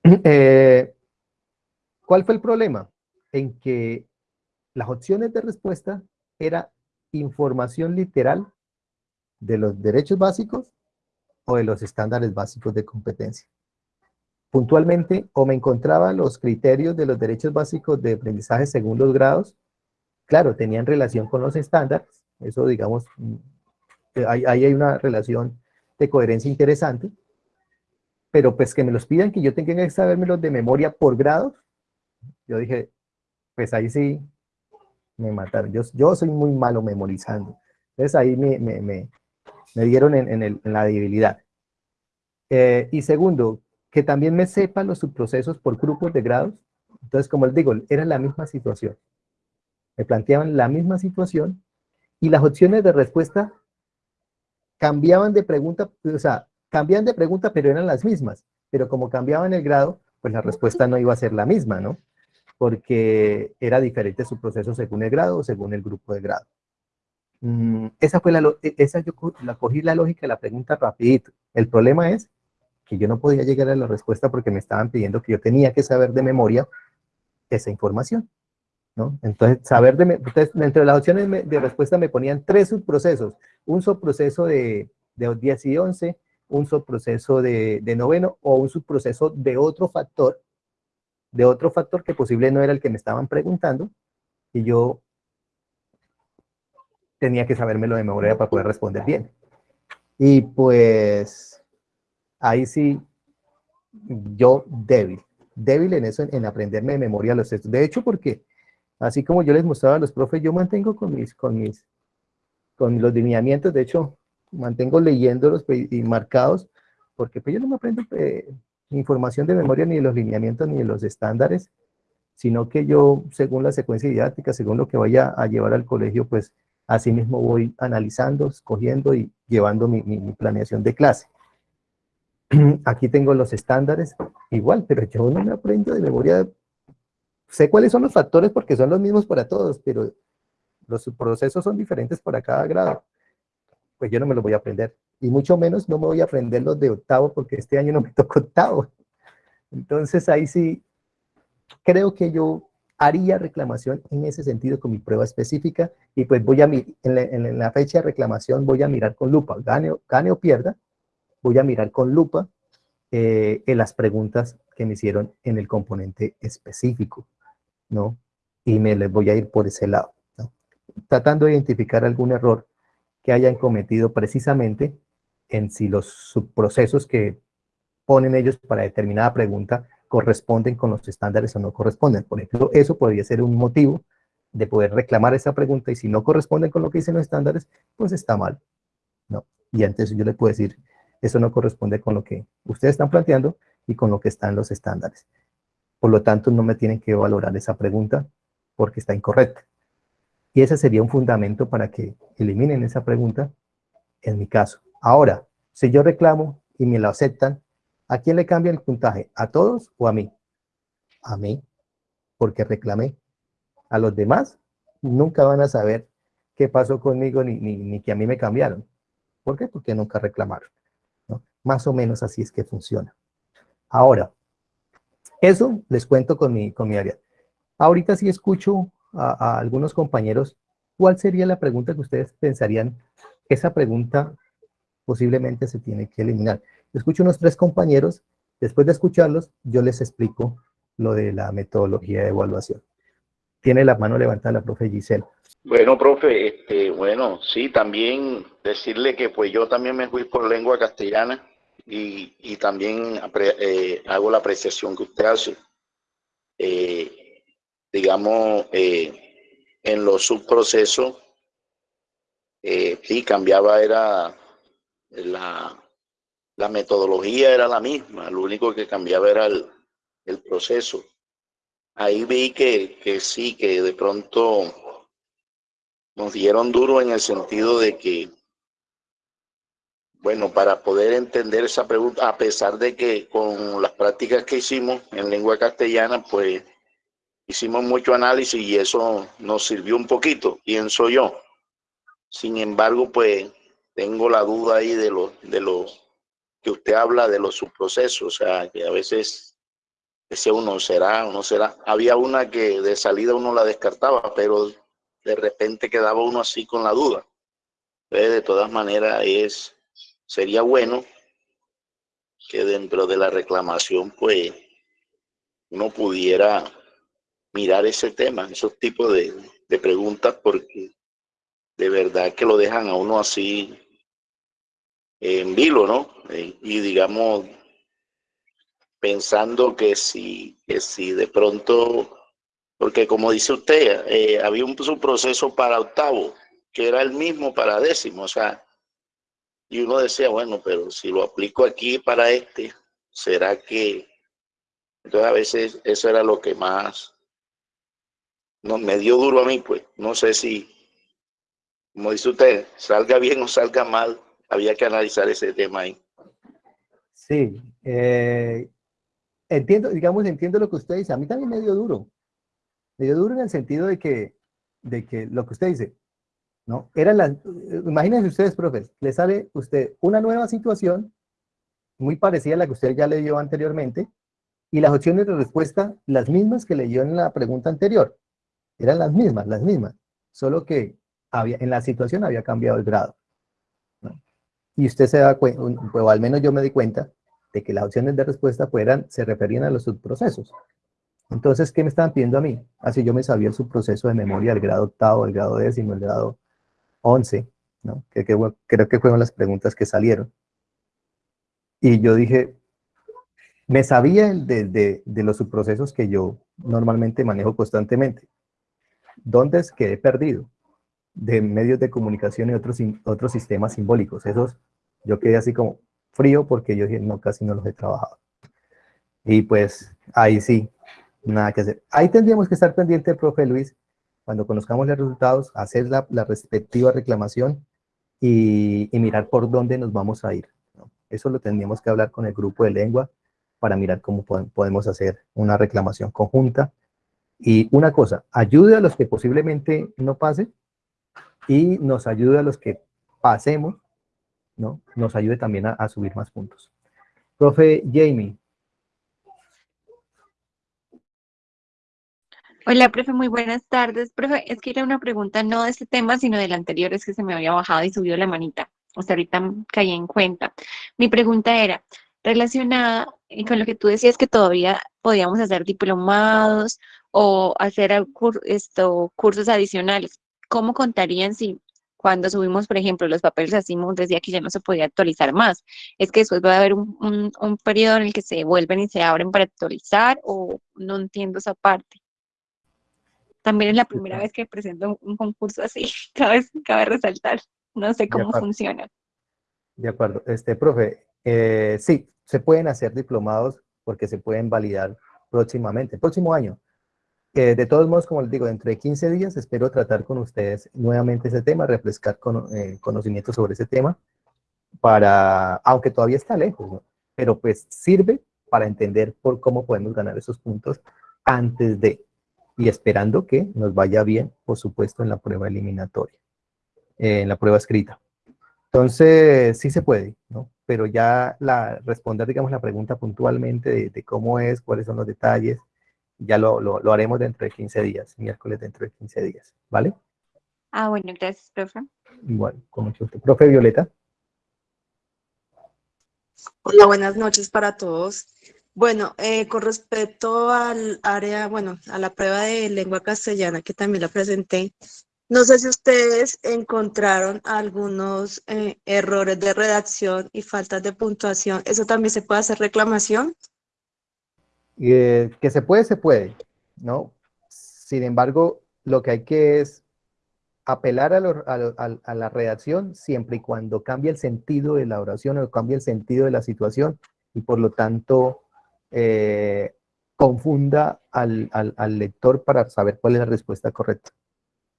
Eh, ¿Cuál fue el problema? En que las opciones de respuesta era información literal de los derechos básicos o de los estándares básicos de competencia puntualmente o me encontraba los criterios de los derechos básicos de aprendizaje según los grados, claro, tenían relación con los estándares, eso digamos, mm, ahí hay, hay una relación de coherencia interesante, pero pues que me los pidan que yo tenga que sabérmelos de memoria por grados, yo dije, pues ahí sí me mataron, yo, yo soy muy malo memorizando, entonces ahí me, me, me, me dieron en, en, el, en, la debilidad. Eh, y segundo, que también me sepa los subprocesos por grupos de grados. Entonces, como les digo, era la misma situación. Me planteaban la misma situación y las opciones de respuesta cambiaban de pregunta, o sea, cambiaban de pregunta, pero eran las mismas. Pero como cambiaban el grado, pues la respuesta no iba a ser la misma, ¿no? Porque era diferente su proceso según el grado o según el grupo de grado. Mm, esa fue la, esa yo la cogí la lógica de la pregunta rapidito. El problema es que yo no podía llegar a la respuesta porque me estaban pidiendo que yo tenía que saber de memoria esa información. ¿No? Entonces, saber de, entonces, entre las opciones de respuesta me ponían tres subprocesos, un subproceso de, de 10 y 11, un subproceso de, de noveno o un subproceso de otro factor, de otro factor que posible no era el que me estaban preguntando, y yo tenía que sabérmelo de memoria para poder responder bien. Y pues ahí sí, yo débil, débil en eso, en, aprenderme de memoria los textos. De hecho, porque así como yo les mostraba a los profes, yo mantengo con mis, con mis, con los lineamientos, de hecho, mantengo leyéndolos pues, y marcados, porque pues yo no me aprendo eh, información de memoria ni de los lineamientos ni de los estándares, sino que yo, según la secuencia didáctica, según lo que vaya a llevar al colegio, pues así mismo voy analizando, escogiendo y llevando mi, mi planeación de clase. Aquí tengo los estándares, igual, pero yo no me aprendo de memoria. Sé cuáles son los factores porque son los mismos para todos, pero los procesos son diferentes para cada grado. Pues yo no me los voy a aprender. Y mucho menos no me voy a aprender los de octavo porque este año no me tocó octavo. Entonces ahí sí, creo que yo haría reclamación en ese sentido con mi prueba específica y pues voy a, en en la fecha de reclamación voy a mirar con lupa, gane, gane o pierda, voy a mirar con lupa eh, las preguntas que me hicieron en el componente específico, ¿no? Y me les voy a ir por ese lado, ¿no? Tratando de identificar algún error que hayan cometido precisamente en si los subprocesos que ponen ellos para determinada pregunta corresponden con los estándares o no corresponden. Por ejemplo, eso podría ser un motivo de poder reclamar esa pregunta y si no corresponden con lo que dicen los estándares, pues está mal, ¿no? Y antes yo le puedo decir, eso no corresponde con lo que ustedes están planteando y con lo que están los estándares. Por lo tanto, no me tienen que valorar esa pregunta porque está incorrecta. Y ese sería un fundamento para que eliminen esa pregunta en mi caso. Ahora, si yo reclamo y me lo aceptan, ¿a quién le cambia el puntaje? ¿A todos o a mí? A mí, porque reclamé. A los demás nunca van a saber qué pasó conmigo ni, ni, que a mí me cambiaron. ¿Por qué? Porque nunca reclamaron. Más o menos así es que funciona. Ahora, eso les cuento con mi, con mi área. Ahorita sí escucho a, algunos compañeros, ¿cuál sería la pregunta que ustedes pensarían? Esa pregunta posiblemente se tiene que eliminar. Escucho unos tres compañeros, después de escucharlos, yo les explico lo de la metodología de evaluación. Tiene la mano levantada la profe Giselle. Bueno, profe, este, bueno, sí, también decirle que pues yo también me fui por lengua castellana y, y también eh, hago la apreciación que usted hace. Eh, digamos, eh, en los subprocesos, sí, cambiaba, era la, la metodología era la misma, lo único que cambiaba era el, el proceso ahí vi que, que sí, que de pronto nos dieron duro en el sentido de que, bueno, para poder entender esa pregunta, a pesar de que con las prácticas que hicimos en lengua castellana, pues hicimos mucho análisis y eso nos sirvió un poquito, pienso yo. Sin embargo, pues tengo la duda ahí de lo, de que usted habla de los subprocesos, o sea, que a veces ese uno será, uno será. Había una que de salida uno la descartaba, pero de repente quedaba uno así con la duda. de todas maneras, es, sería bueno que dentro de la reclamación, pues, uno pudiera mirar ese tema, esos tipos de, preguntas, porque de verdad que lo dejan a uno así en vilo, ¿no? Eh, y digamos, pensando que si, que si de pronto, porque como dice usted, eh, había un, proceso para octavo, que era el mismo para décimo, o sea, y uno decía, bueno, pero si lo aplico aquí para este, ¿será que...? Entonces a veces eso era lo que más no, me dio duro a mí, pues. No sé si, como dice usted, salga bien o salga mal, había que analizar ese tema ahí. Sí, eh, entiendo, digamos, entiendo lo que usted dice. A mí también me dio duro. Me dio duro en el sentido de que, de que lo que usted dice, ¿no? Eran las, imagínense ustedes, profes, le sale usted una nueva situación muy parecida a la que usted ya le dio anteriormente y las opciones de respuesta las mismas que leyó en la pregunta anterior. Eran las mismas, las mismas, solo que había, en la situación había cambiado el grado. Y usted se da cuenta, o al menos yo me di cuenta, de que las opciones de respuesta fueran, se referían a los subprocesos. Entonces, ¿qué me estaban pidiendo a mí? Así ah, yo me sabía el subproceso de memoria, el grado octavo, el grado décimo, el grado once, ¿no? Que, creo que fueron las preguntas que salieron. Y yo dije, me sabía de, de, los subprocesos que yo normalmente manejo constantemente. ¿Dónde es que he perdido? De medios de comunicación y otros, otros sistemas simbólicos. Esos, yo quedé así como, frío porque yo no, casi no los he trabajado. Y pues ahí sí, nada que hacer. Ahí tendríamos que estar pendiente, profe Luis, cuando conozcamos los resultados, hacer la, respectiva reclamación y, mirar por dónde nos vamos a ir. Eso lo tendríamos que hablar con el grupo de lengua para mirar cómo podemos hacer una reclamación conjunta. Y una cosa, ayude a los que posiblemente no pasen y nos ayude a los que pasemos ¿no? nos ayude también a, subir más puntos. Profe Jamie. Hola, profe, muy buenas tardes. Profe, es que era una pregunta no de este tema, sino del anterior, es que se me había bajado y subió la manita. O sea, ahorita caí en cuenta. Mi pregunta era relacionada con lo que tú decías que todavía podíamos hacer diplomados o hacer esto, cursos adicionales. ¿Cómo contarían si cuando subimos, por ejemplo, los papeles así, decía que ya no se podía actualizar más. Es que después va a haber un, un, periodo en el que se vuelven y se abren para actualizar o no entiendo esa parte. También es la primera vez que presento un, concurso así, cabe, cabe resaltar. No sé cómo funciona. De acuerdo. Este, profe, eh, sí, se pueden hacer diplomados porque se pueden validar próximamente, próximo año de todos modos, como les digo, dentro de 15 días espero tratar con ustedes nuevamente ese tema, refrescar con, eh, conocimientos sobre ese tema para, aunque todavía está lejos, ¿no? pero pues sirve para entender por cómo podemos ganar esos puntos antes de, y esperando que nos vaya bien, por supuesto, en la prueba eliminatoria, eh, en la prueba escrita. Entonces, sí se puede, ¿no? Pero ya la, responder, digamos, la pregunta puntualmente de, cómo es, cuáles son los detalles, ya lo, lo, lo, haremos dentro de 15 días, miércoles dentro de 15 días, ¿vale? Ah, bueno, gracias, profe. Bueno, con mucho gusto. Profe Violeta. Hola, buenas noches para todos. Bueno, eh, con respecto al área, bueno, a la prueba de lengua castellana que también la presenté, no sé si ustedes encontraron algunos eh, errores de redacción y faltas de puntuación. ¿Eso también se puede hacer reclamación? Eh, que se puede, se puede, ¿no? Sin embargo, lo que hay que es apelar a, la redacción siempre y cuando cambie el sentido de la oración o cambie el sentido de la situación y por lo tanto eh, confunda al, lector para saber cuál es la respuesta correcta.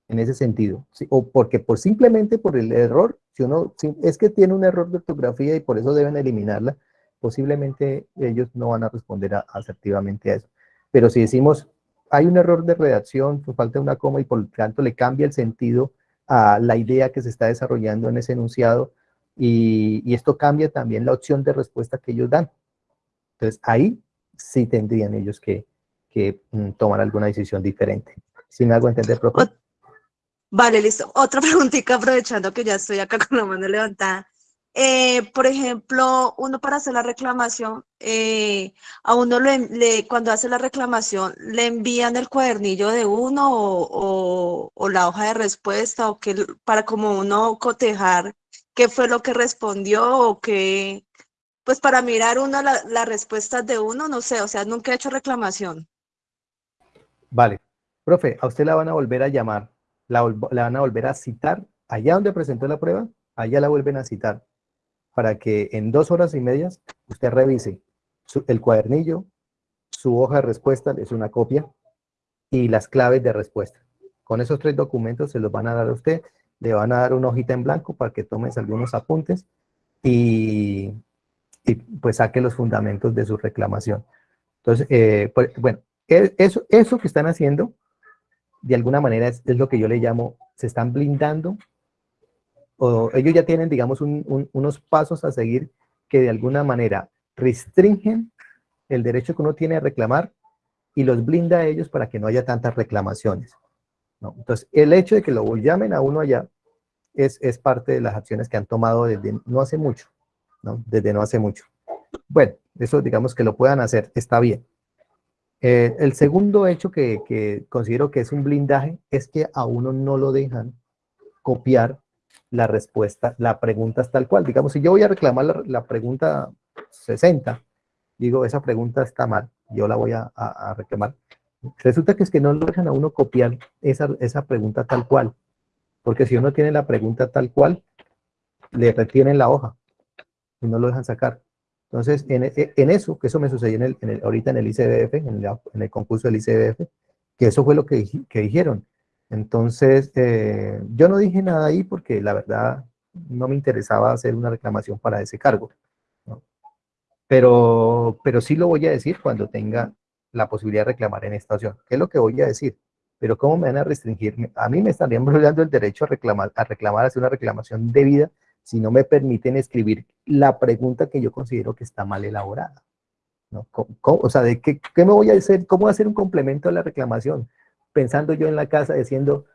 En ese sentido. o porque por simplemente por el error, si uno es que tiene un error de ortografía y por eso deben eliminarla, posiblemente ellos no van a responder asertivamente a eso. Pero si decimos hay un error de redacción, pues falta una coma y por tanto le cambia el sentido a la idea que se está desarrollando en ese enunciado y, esto cambia también la opción de respuesta que ellos dan. Entonces ahí sí tendrían ellos que, mm, tomar alguna decisión diferente. ¿Sí me hago entender, profe? Vale, listo. Otra preguntita aprovechando que ya estoy acá con la mano levantada. Eh, por ejemplo, uno para hacer la reclamación, eh, a uno le, cuando hace la reclamación, le envían el cuadernillo de uno o, la hoja de respuesta o que para como uno cotejar qué fue lo que respondió o qué, pues para mirar uno las respuestas de uno, no sé, o sea, nunca he hecho reclamación. Vale. Profe, a usted la van a volver a llamar, la, la van a volver a citar allá donde presentó la prueba, allá la vuelven a citar para que en dos horas y medias usted revise el cuadernillo, su hoja de respuesta, es una copia, y las claves de respuesta. Con esos tres documentos se los van a dar a usted, le van a dar una hojita en blanco para que tomes algunos apuntes y, pues saque los fundamentos de su reclamación. Entonces, eh, pues, bueno, e, eso, eso que están haciendo, de alguna manera es, es lo que yo le llamo, se están blindando o ellos ya tienen, digamos, unos pasos a seguir que de alguna manera restringen el derecho que uno tiene a reclamar y los blinda a ellos para que no haya tantas reclamaciones. Entonces, el hecho de que lo llamen a uno allá es, es parte de las acciones que han tomado desde no hace mucho, Desde no hace mucho. Bueno, eso digamos que lo puedan hacer, está bien. Eh, el segundo hecho que, considero que es un blindaje es que a uno no lo dejan copiar la respuesta, la pregunta es tal cual. Digamos, si yo voy a reclamar la, pregunta 60, digo, esa pregunta está mal, yo la voy a, reclamar. Resulta que es que no lo dejan a uno copiar esa, esa pregunta tal cual, porque si uno tiene la pregunta tal cual, le retienen la hoja y no lo dejan sacar. Entonces, en, en eso, que eso me sucedió en el, ahorita en el ICBF, en, en, el concurso del ICBF, que eso fue lo que, que dijeron. Entonces, eh, yo no dije nada ahí porque la verdad no me interesaba hacer una reclamación para ese cargo. Pero, pero sí lo voy a decir cuando tenga la posibilidad de reclamar en esta opción. ¿Qué es lo que voy a decir? Pero ¿cómo me van a restringir? A mí me estarían violando el derecho a reclamar, a reclamar, hacer una reclamación debida si no me permiten escribir la pregunta que yo considero que está mal elaborada. ¿no? o sea, ¿de qué, qué, me voy a hacer? ¿Cómo hacer un complemento a la reclamación? pensando yo en la casa diciendo,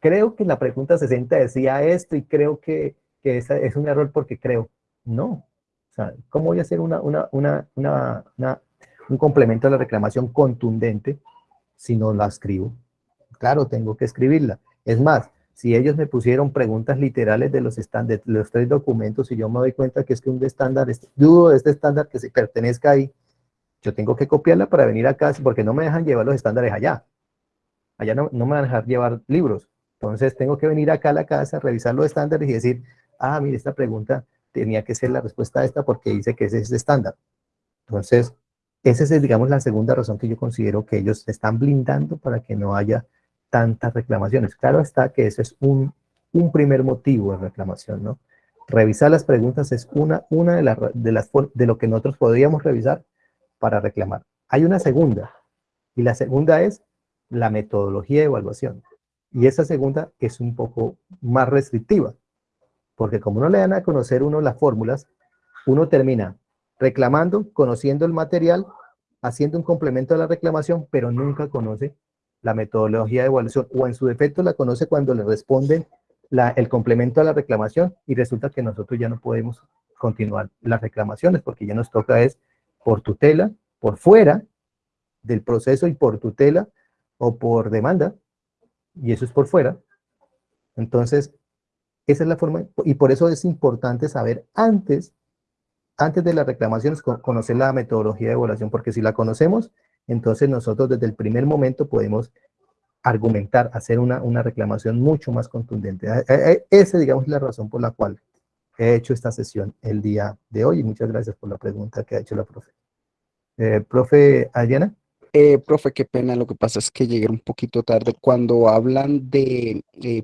creo que la pregunta 60 decía esto y creo que, que esa es un error porque creo. No. O sea, ¿cómo voy a hacer una, una, una, un complemento a la reclamación contundente si no la escribo? Claro, tengo que escribirla. Es más, si ellos me pusieron preguntas literales de los, de los tres documentos y yo me doy cuenta que es que un estándar, dudo de este estándar que se pertenezca ahí, yo tengo que copiarla para venir acá porque no me dejan llevar los estándares allá allá no, me van a dejar llevar libros. Entonces tengo que venir acá a la casa, revisar los estándares y decir, ah, mire, esta pregunta tenía que ser la respuesta a esta porque dice que ese es estándar. Entonces, esa es, digamos, la segunda razón que yo considero que ellos están blindando para que no haya tantas reclamaciones. Claro está que ese es un, un primer motivo de reclamación, ¿no? Revisar las preguntas es una, una de, las, de, las, de lo que nosotros podríamos revisar para reclamar. Hay una segunda, y la segunda es la metodología de evaluación. Y esa segunda es un poco más restrictiva, porque como no le dan a conocer uno las fórmulas, uno termina reclamando, conociendo el material, haciendo un complemento a la reclamación, pero nunca conoce la metodología de evaluación, o en su defecto la conoce cuando le responden el complemento a la reclamación y resulta que nosotros ya no podemos continuar las reclamaciones porque ya nos toca es por tutela, por fuera del proceso y por tutela o por demanda, y eso es por fuera. Entonces, esa es la forma, y por eso es importante saber antes, antes de las reclamaciones, conocer la metodología de evaluación, porque si la conocemos, entonces nosotros desde el primer momento podemos argumentar, hacer una, una reclamación mucho más contundente. Esa, digamos, es la razón por la cual he hecho esta sesión el día de hoy, y muchas gracias por la pregunta que ha hecho la profe. Eh, profe Adriana. Eh, profe, qué pena, lo que pasa es que llegué un poquito tarde. Cuando hablan de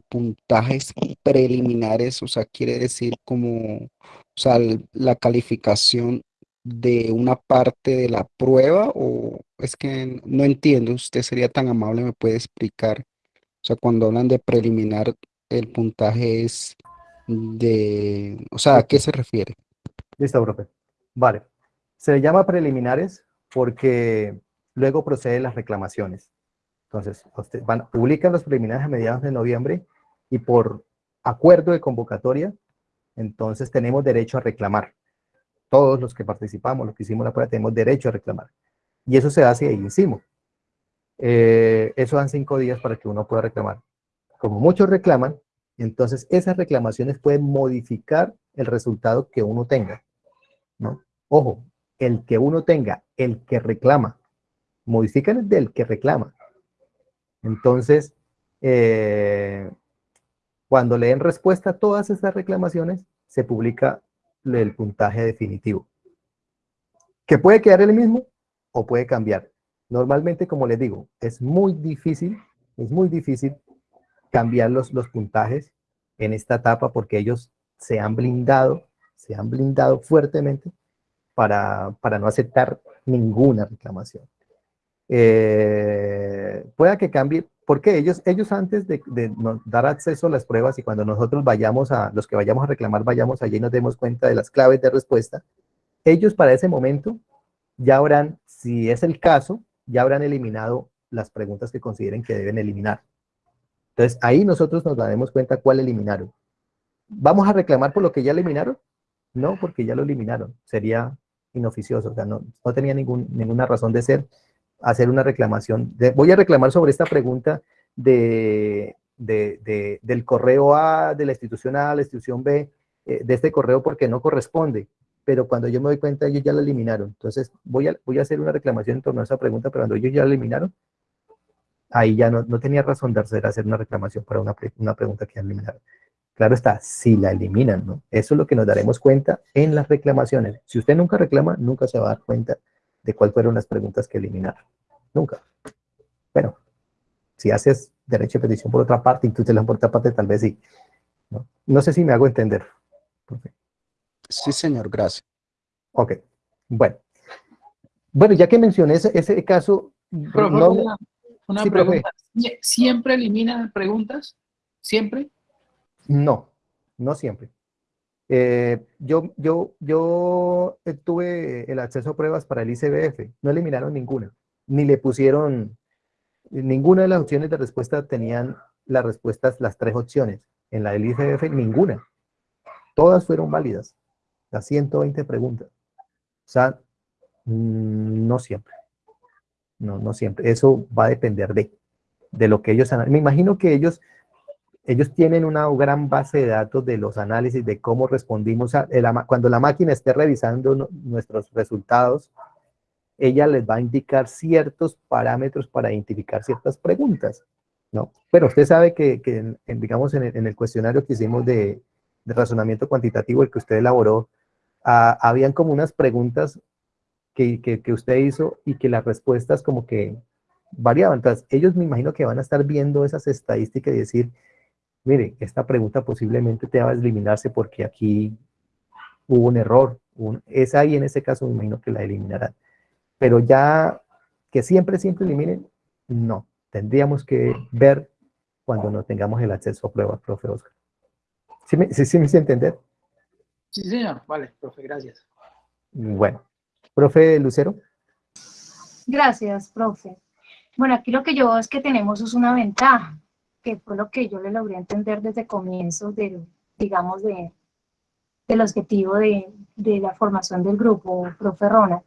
puntajes preliminares, o sea, quiere decir como, o sea, la calificación de una parte de la prueba o es que no entiendo, usted sería tan amable, me puede explicar. O sea, cuando hablan de preliminar, el puntaje es de, o sea, ¿a qué se refiere? Listo, profe. Vale. Se le llama preliminares porque luego proceden las reclamaciones. Entonces, van, publican los preliminares a mediados de noviembre y por acuerdo de convocatoria, entonces tenemos derecho a reclamar todos los que participamos, los que hicimos la prueba, tenemos derecho a reclamar. Y eso se hace ahí encima. Eh, eso dan cinco días para que uno pueda reclamar. Como muchos reclaman, entonces esas reclamaciones pueden modificar el resultado que uno tenga. ¿no? Ojo, el que uno tenga, el que reclama, modifican el del que reclama. Entonces, eh, cuando le den respuesta a todas esas reclamaciones, se publica el puntaje definitivo. Que puede quedar el mismo o puede cambiar. Normalmente, como les digo, es muy difícil, es muy difícil cambiar los, los puntajes en esta etapa porque ellos se han blindado, se han blindado fuertemente para, para no aceptar ninguna reclamación. Eh, pueda que cambie, porque ellos, ellos antes de, dar acceso a las pruebas y cuando nosotros vayamos a, los que vayamos a reclamar, vayamos allí y nos demos cuenta de las claves de respuesta, ellos para ese momento ya habrán, si es el caso, ya habrán eliminado las preguntas que consideren que deben eliminar. Entonces ahí nosotros nos daremos cuenta cuál eliminaron. ¿Vamos a reclamar por lo que ya eliminaron? No, porque ya lo eliminaron. Sería inoficioso, o sea, no, tenía ningún, ninguna razón de ser hacer una reclamación. voy a reclamar sobre esta pregunta de, del correo A, de la institución A, la institución B, eh, de este correo porque no corresponde. Pero cuando yo me doy cuenta, ellos ya la eliminaron. Entonces, voy a, voy a hacer una reclamación en torno a esa pregunta, pero cuando ellos ya la eliminaron, ahí ya no, no tenía razón de hacer, hacer una reclamación para una, una pregunta que ya eliminaron. Claro está, si la eliminan, ¿no? Eso es lo que nos daremos cuenta en las reclamaciones. Si usted nunca reclama, nunca se va a dar cuenta de cuál fueron las preguntas que eliminaron. Nunca. Bueno, si haces derecho de petición por otra parte y tú te la por otra parte, tal vez sí. No, sé si me hago entender. Sí, señor, gracias. Ok, bueno. Bueno, ya que mencioné ese, caso... una, pregunta. ¿Siempre eliminan preguntas? ¿Siempre? No, no siempre. Eh, yo, yo, yo tuve el acceso a pruebas para el ICBF, no eliminaron ninguna, ni le pusieron, ninguna de las opciones de respuesta tenían las respuestas, las tres opciones. En la del ICBF, ninguna. Todas fueron válidas, las 120 preguntas. O sea, mm, no siempre. No, no siempre. Eso va a depender de, de lo que ellos... Me imagino que ellos ellos tienen una gran base de datos de los análisis de cómo respondimos a, cuando la máquina esté revisando nuestros resultados, ella les va a indicar ciertos parámetros para identificar ciertas preguntas, ¿no? Pero usted sabe que, digamos, en el, cuestionario que hicimos de, razonamiento cuantitativo, el que usted elaboró, ah, habían como unas preguntas que, que, usted hizo y que las respuestas como que variaban. Entonces, ellos me imagino que van a estar viendo esas estadísticas y decir, mire, esta pregunta posiblemente te va a eliminarse porque aquí hubo un error, es ahí en ese caso me imagino que la eliminarán. Pero ya que siempre, siempre eliminen, no. Tendríamos que ver cuando no tengamos el acceso a pruebas, profe Oscar. ¿Sí me, sí, sí me hice entender? Sí, señor. Vale, profe, gracias. Bueno. Profe Lucero. Gracias, profe. Bueno, aquí lo que yo veo es que tenemos es una ventaja, que fue lo que yo le logré entender desde comienzo del, digamos, de, del objetivo de, de la formación del grupo, profe Rona,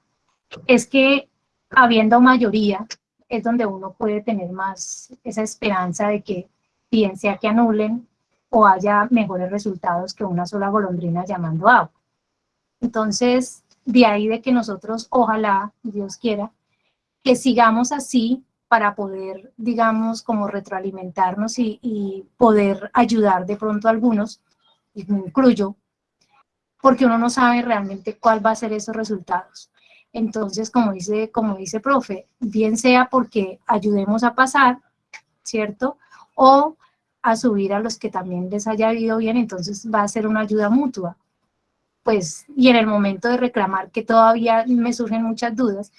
es que habiendo mayoría es donde uno puede tener más esa esperanza de que bien sea que anulen o haya mejores resultados que una sola golondrina llamando agua. Entonces, de ahí de que nosotros, ojalá, Dios quiera, que sigamos así para poder, digamos, como retroalimentarnos y, poder ayudar de pronto a algunos, incluyo, porque uno no sabe realmente cuál va a ser esos resultados. Entonces, como dice, como dice profe, bien sea porque ayudemos a pasar, ¿cierto? O a subir a los que también les haya ido bien, entonces va a ser una ayuda mutua. Pues, y en el momento de reclamar, que todavía me surgen muchas dudas,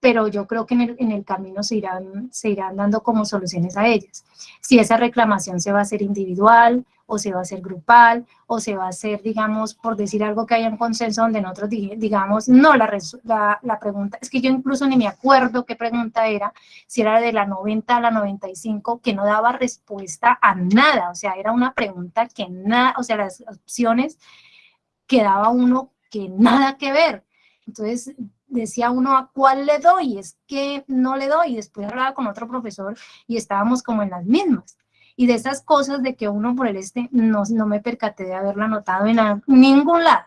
pero yo creo que en el, en el, camino se irán, se irán dando como soluciones a ellas. Si esa reclamación se va a hacer individual, o se va a hacer grupal, o se va a hacer, digamos, por decir algo que haya un consenso donde nosotros digamos, no, la, la, la, pregunta, es que yo incluso ni me acuerdo qué pregunta era, si era de la 90 a la 95, que no daba respuesta a nada, o sea, era una pregunta que nada, o sea, las opciones que daba uno que nada que ver. Entonces, decía uno a cuál le doy, es que no le doy, y después hablaba con otro profesor y estábamos como en las mismas y de esas cosas de que uno por el este no, no me percaté de haberla anotado en ningún lado.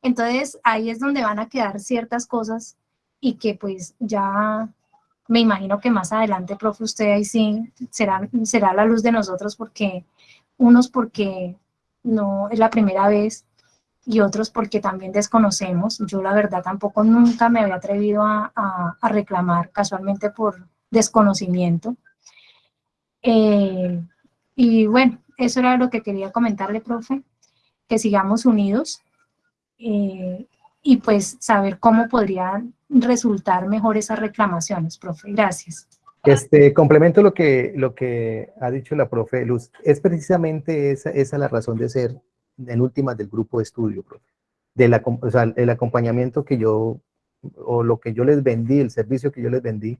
Entonces ahí es donde van a quedar ciertas cosas y que pues ya me imagino que más adelante, profe, usted ahí sí será, será la luz de nosotros porque unos porque no es la primera vez y otros porque también desconocemos. Yo la verdad tampoco nunca me había atrevido a, a reclamar casualmente por desconocimiento. Eh, y bueno, eso era lo que quería comentarle, profe, que sigamos unidos eh, y pues saber cómo podrían resultar mejor esas reclamaciones, profe. Gracias. Este, complemento lo que, lo que ha dicho la profe Luz. Es precisamente esa, esa la razón de ser en últimas del grupo de estudio, profe. De la, o sea, el acompañamiento que yo, o lo que yo les vendí, el servicio que yo les vendí,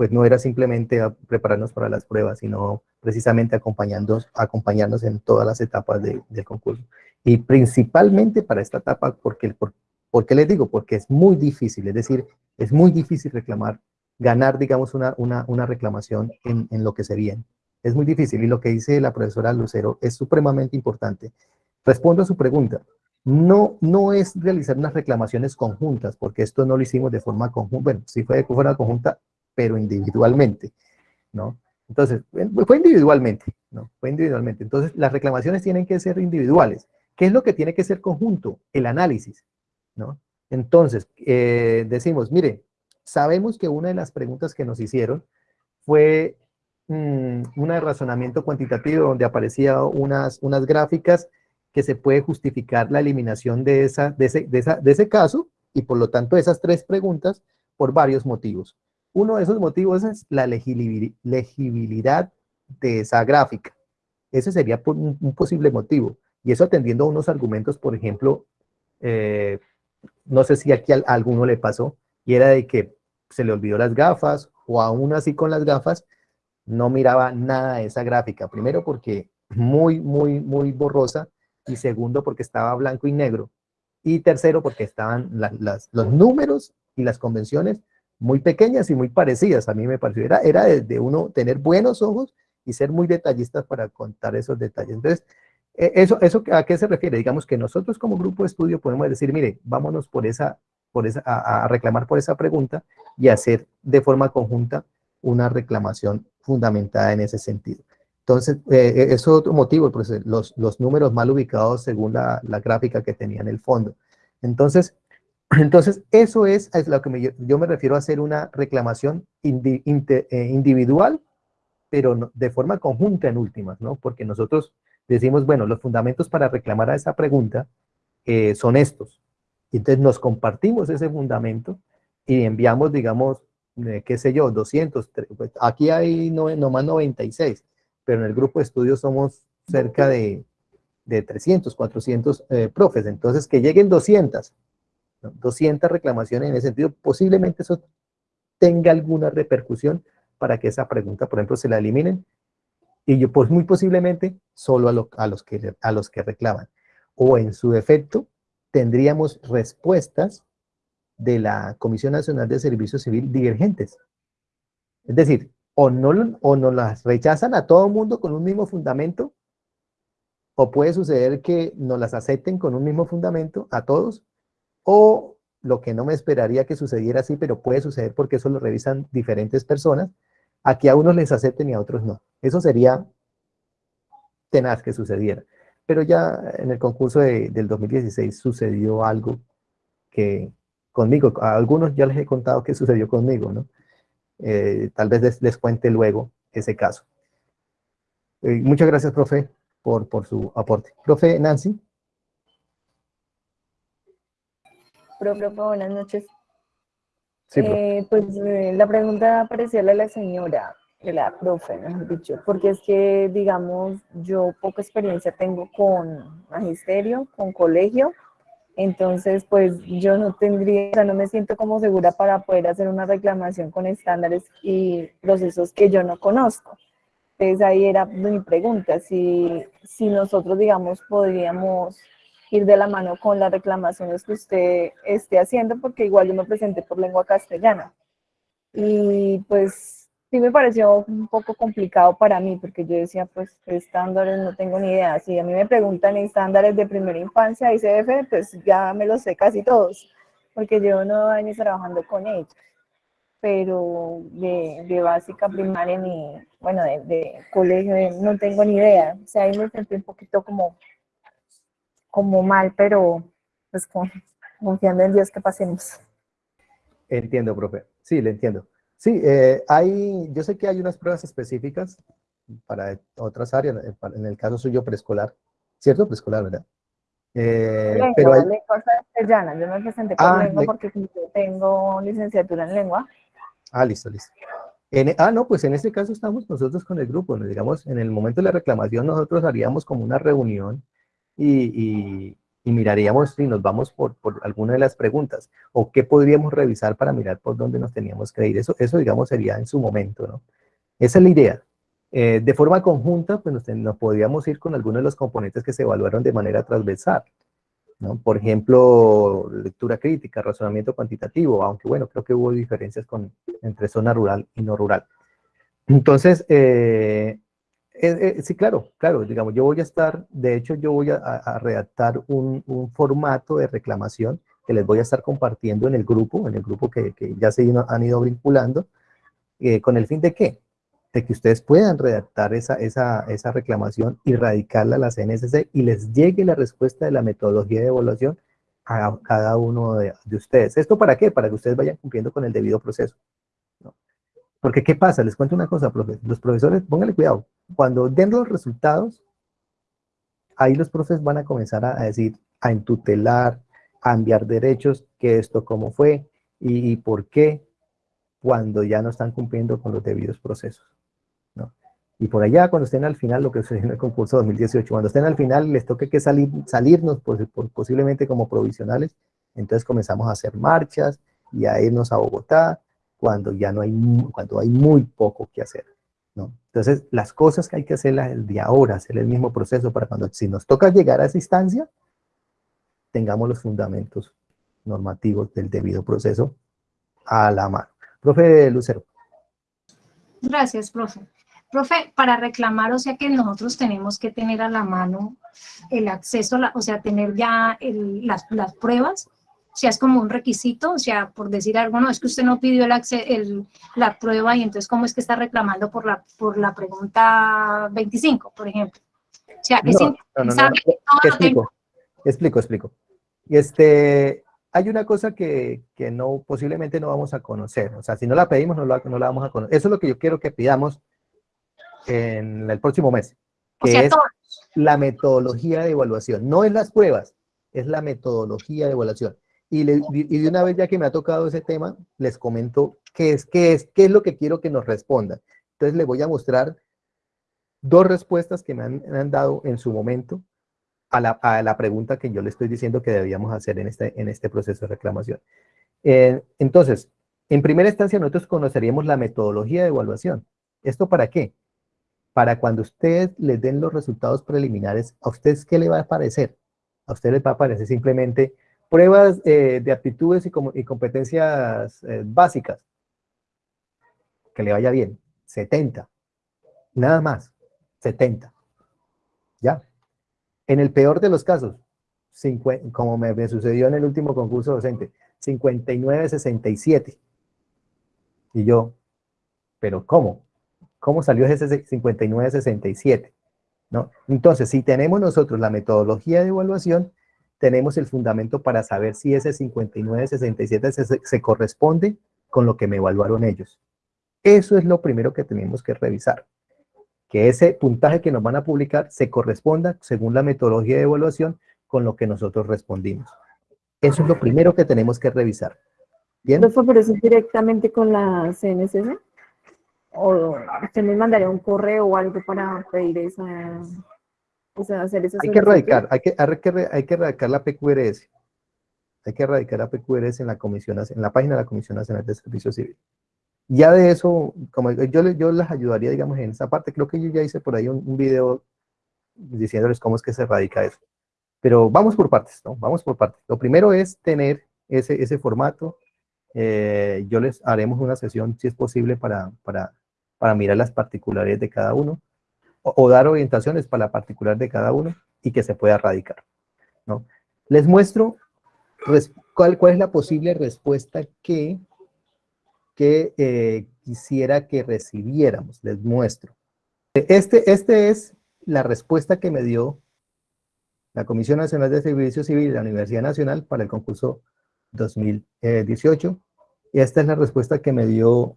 pues no era simplemente prepararnos para las pruebas, sino precisamente acompañándonos, acompañarnos en todas las etapas del concurso. Y principalmente para esta etapa, porque, por, qué les digo? Porque es muy difícil, es decir, es muy difícil reclamar, ganar, digamos, una, una, una reclamación en, en lo que se viene. Es muy difícil y lo que dice la profesora Lucero es supremamente importante. Respondo a su pregunta. No, no es realizar unas reclamaciones conjuntas, porque esto no lo hicimos de forma conjunta. Bueno, si fue de forma conjunta, pero individualmente, ¿no? Entonces, fue individualmente, ¿no? Fue individualmente. Entonces, las reclamaciones tienen que ser individuales. ¿Qué es lo que tiene que ser conjunto? El análisis, ¿no? Entonces, eh, decimos, mire, sabemos que una de las preguntas que nos hicieron fue mmm, una de razonamiento cuantitativo donde aparecía unas, unas gráficas que se puede justificar la eliminación de, esa, de, ese, de, esa, de ese caso y por lo tanto esas tres preguntas por varios motivos. Uno de esos motivos es la legibilidad de esa gráfica. Ese sería un, posible motivo. Y eso atendiendo a unos argumentos, por ejemplo, eh, no sé si aquí a, alguno le pasó, y era de que se le olvidó las gafas, o aún así con las gafas, no miraba nada de esa gráfica. Primero porque muy, muy, muy borrosa, y segundo porque estaba blanco y negro, y tercero porque estaban los números y las convenciones muy pequeñas y muy parecidas, a mí me pareció, era, era de, uno tener buenos ojos y ser muy detallistas para contar esos detalles. Entonces, e, eso, eso ¿a qué se refiere? Digamos que nosotros como grupo de estudio podemos decir, mire, vámonos por esa, por esa, a, reclamar por esa pregunta y hacer de forma conjunta una reclamación fundamentada en ese sentido. Entonces, eh, e, eso es otro motivo, pues, los, los números mal ubicados según la gráfica que tenía en el fondo. Entonces, entonces, eso es a lo que yo me refiero a hacer una reclamación eh, individual pero no- de forma conjunta en últimas, ¿no? Porque nosotros decimos, bueno, los fundamentos para reclamar a esa pregunta eh, son estos. Y entonces nos compartimos ese fundamento y enviamos, digamos, eh, qué sé yo, 200, tre- pues, aquí hay no, nomás 96, pero en el grupo de estudios somos cerca de, de 300, 400 eh, profes, entonces que lleguen 200, ¿no? 200 reclamaciones en ese sentido, posiblemente eso tenga alguna repercusión para que esa pregunta, por ejemplo, se la eliminen y yo, pues muy posiblemente solo a, a los que, a los que reclaman. O en su defecto, tendríamos respuestas de la Comisión Nacional de Servicio Civil divergentes. Es decir, o no, o nos las rechazan a todo mundo con un mismo fundamento, o puede suceder que nos las acepten con un mismo fundamento a todos, o lo que no me esperaría que sucediera así, pero puede suceder porque eso lo revisan diferentes personas, aquí a unos les acepten y a otros no. Eso sería tenaz que sucediera. Pero ya en el concurso de- del 2016 sucedió algo que conmigo, a algunos ya les he contado que sucedió conmigo, ¿no? Eh, tal vez les, les cuente luego ese caso. Eh, muchas gracias, profe, por, por su aporte. Profe Nancy. Profe, buenas noches. Sí, profe. Eh, pues eh, la pregunta parecía la de la señora, de la profe, mejor dicho, porque es que, digamos, yo poca experiencia tengo con magisterio, con colegio, entonces, pues yo no tendría, o sea, no me siento como segura para poder hacer una reclamación con estándares y procesos que yo no conozco. Entonces ahí era mi pregunta, si, si nosotros, digamos, podríamos ir de la mano con las reclamaciones que usted esté haciendo, porque igual yo me presenté por lengua castellana. Y pues sí me pareció un poco complicado para mí, porque yo decía, pues estándares no tengo ni idea. Si a mí me preguntan estándares de primera infancia y CF, pues ya me los sé casi todos, porque llevo nueve años trabajando con ellos. Pero de, de básica, primaria, ni, bueno, de, de colegio, no tengo ni idea. O sea, ahí me sentí un poquito como como mal, pero pues con- confiando en Dios que pasemos. Entiendo, profe. Sí, le entiendo. Sí, eh, hay, yo sé que hay unas pruebas específicas para otras áreas, en el caso suyo preescolar, ¿cierto? Preescolar, ¿verdad? Eh, Lengua, pero hay, lengua castellana, yo me presenté por Ah, lengua le- porque yo tengo licenciatura en lengua. ah, listo, listo. En- ah, no, pues en este caso estamos nosotros con el grupo, digamos, en el momento de la reclamación nosotros haríamos como una reunión y, y- y miraríamos si nos vamos por, alguna de las preguntas o qué podríamos revisar para mirar por dónde nos teníamos que ir. Eso, eso digamos, sería en su momento, ¿no? Esa es la idea. Eh, de forma conjunta, pues nos, nos podríamos ir con algunos de los componentes que se evaluaron de manera transversal, ¿no? Por ejemplo, lectura crítica, razonamiento cuantitativo, aunque bueno, creo que hubo diferencias con, entre zona rural y no rural. Entonces, eh, eh, eh, sí, claro, claro, digamos, yo voy a estar, de hecho, yo voy a, redactar un, formato de reclamación que les voy a estar compartiendo en el grupo, en el grupo que, ya se han ido vinculando, eh, con el fin de qué? De que ustedes puedan redactar esa, esa, reclamación y radicarla a la CNSC y les llegue la respuesta de la metodología de evaluación a cada uno de ustedes. ¿Esto para qué? Para que ustedes vayan cumpliendo con el debido proceso. Porque, ¿qué pasa? Les cuento una cosa. Los profesores, pónganle cuidado. Cuando den los resultados, ahí los profes van a comenzar a, decir, a entutelar, a enviar derechos, que esto cómo fue y, por qué, cuando ya no están cumpliendo con los debidos procesos. ¿no? Y por allá, cuando estén al final, lo que sucedió en el concurso 2018, cuando estén al final, les toque que salir, salirnos por- posiblemente como provisionales, entonces comenzamos a hacer marchas y a irnos a Bogotá, cuando ya no hay, cuando hay muy poco que hacer. ¿no? Entonces, las cosas que hay que hacerlas el de ahora, hacer el mismo proceso para cuando, si nos toca llegar a esa instancia, tengamos los fundamentos normativos del debido proceso a la mano. Profe Lucero. Gracias, profe. Profe, para reclamar, o sea que nosotros tenemos que tener a la mano el acceso, o sea, tener ya el- las, las pruebas, sea, es como un requisito, o sea, por decir algo, no, es que usted no pidió el, el- la prueba y entonces, ¿cómo es que está reclamando por la, por la pregunta 25, por ejemplo? O sea, es No, explico, explico, explico. Este, hay una cosa que, que no, posiblemente no vamos a conocer, o sea, si no la pedimos, no la, no la vamos a conocer. Eso es lo que yo quiero que pidamos en el próximo mes, O que sea, es todos. la metodología de evaluación. No es las pruebas, es la metodología de evaluación. Y, de una vez ya que me ha tocado ese tema, les comento qué es, qué es, qué es lo que quiero que nos respondan. Entonces les voy a mostrar dos respuestas que me han, han dado en su momento a la, a la pregunta que yo le estoy diciendo que debíamos hacer en este, en este proceso de reclamación. Eh, entonces, en primera instancia nosotros conoceríamos la metodología de evaluación. ¿Esto para qué? Para cuando ustedes les den los resultados preliminares, ¿a ustedes qué le va a parecer? A ustedes les va a parecer simplemente pruebas eh, de aptitudes y, competencias eh, básicas. Que le vaya bien. 70. Nada más. 70. ¿Ya? En el peor de los casos, como me, me sucedió en el último concurso docente, 59-67. Y yo, ¿pero cómo? ¿Cómo salió ese 59-67? ¿No? Entonces, si tenemos nosotros la metodología de evaluación, tenemos el fundamento para saber si ese 59-67 se, se- corresponde con lo que me evaluaron ellos. Eso es lo primero que tenemos que revisar. Que ese puntaje que nos van a publicar se corresponda, según la metodología de evaluación, con lo que nosotros respondimos. Eso es lo primero que tenemos que revisar. ¿Bien? ¿Profe, pero eso es directamente con la CNSS? ¿O usted nos mandaría un correo o algo para pedir esa, o sea, hacer Hay que erradicar, hay que, hay que, hay que erradicar la PQRS. Hay que erradicar la PQRS en la comisión, en la página de la Comisión Nacional de Servicio Civil. Ya de eso, como yo, yo les ayudaría, digamos, en esa parte, creo que yo ya hice por ahí un, un video diciéndoles cómo es que se erradica eso. Pero vamos por partes, ¿no? Vamos por partes. Lo primero es tener ese, ese formato. Eh, yo les haremos una sesión, si es posible, para, para, para mirar las particularidades de cada uno o, dar orientaciones para la particular de cada uno y que se pueda erradicar, ¿no? Les muestro cuál, cuál es la posible respuesta que, que eh, quisiera que recibiéramos. Les muestro. Este, este es la respuesta que me dio la Comisión Nacional de Servicio Civil y la Universidad Nacional para el concurso 2018. Y esta es la respuesta que me dio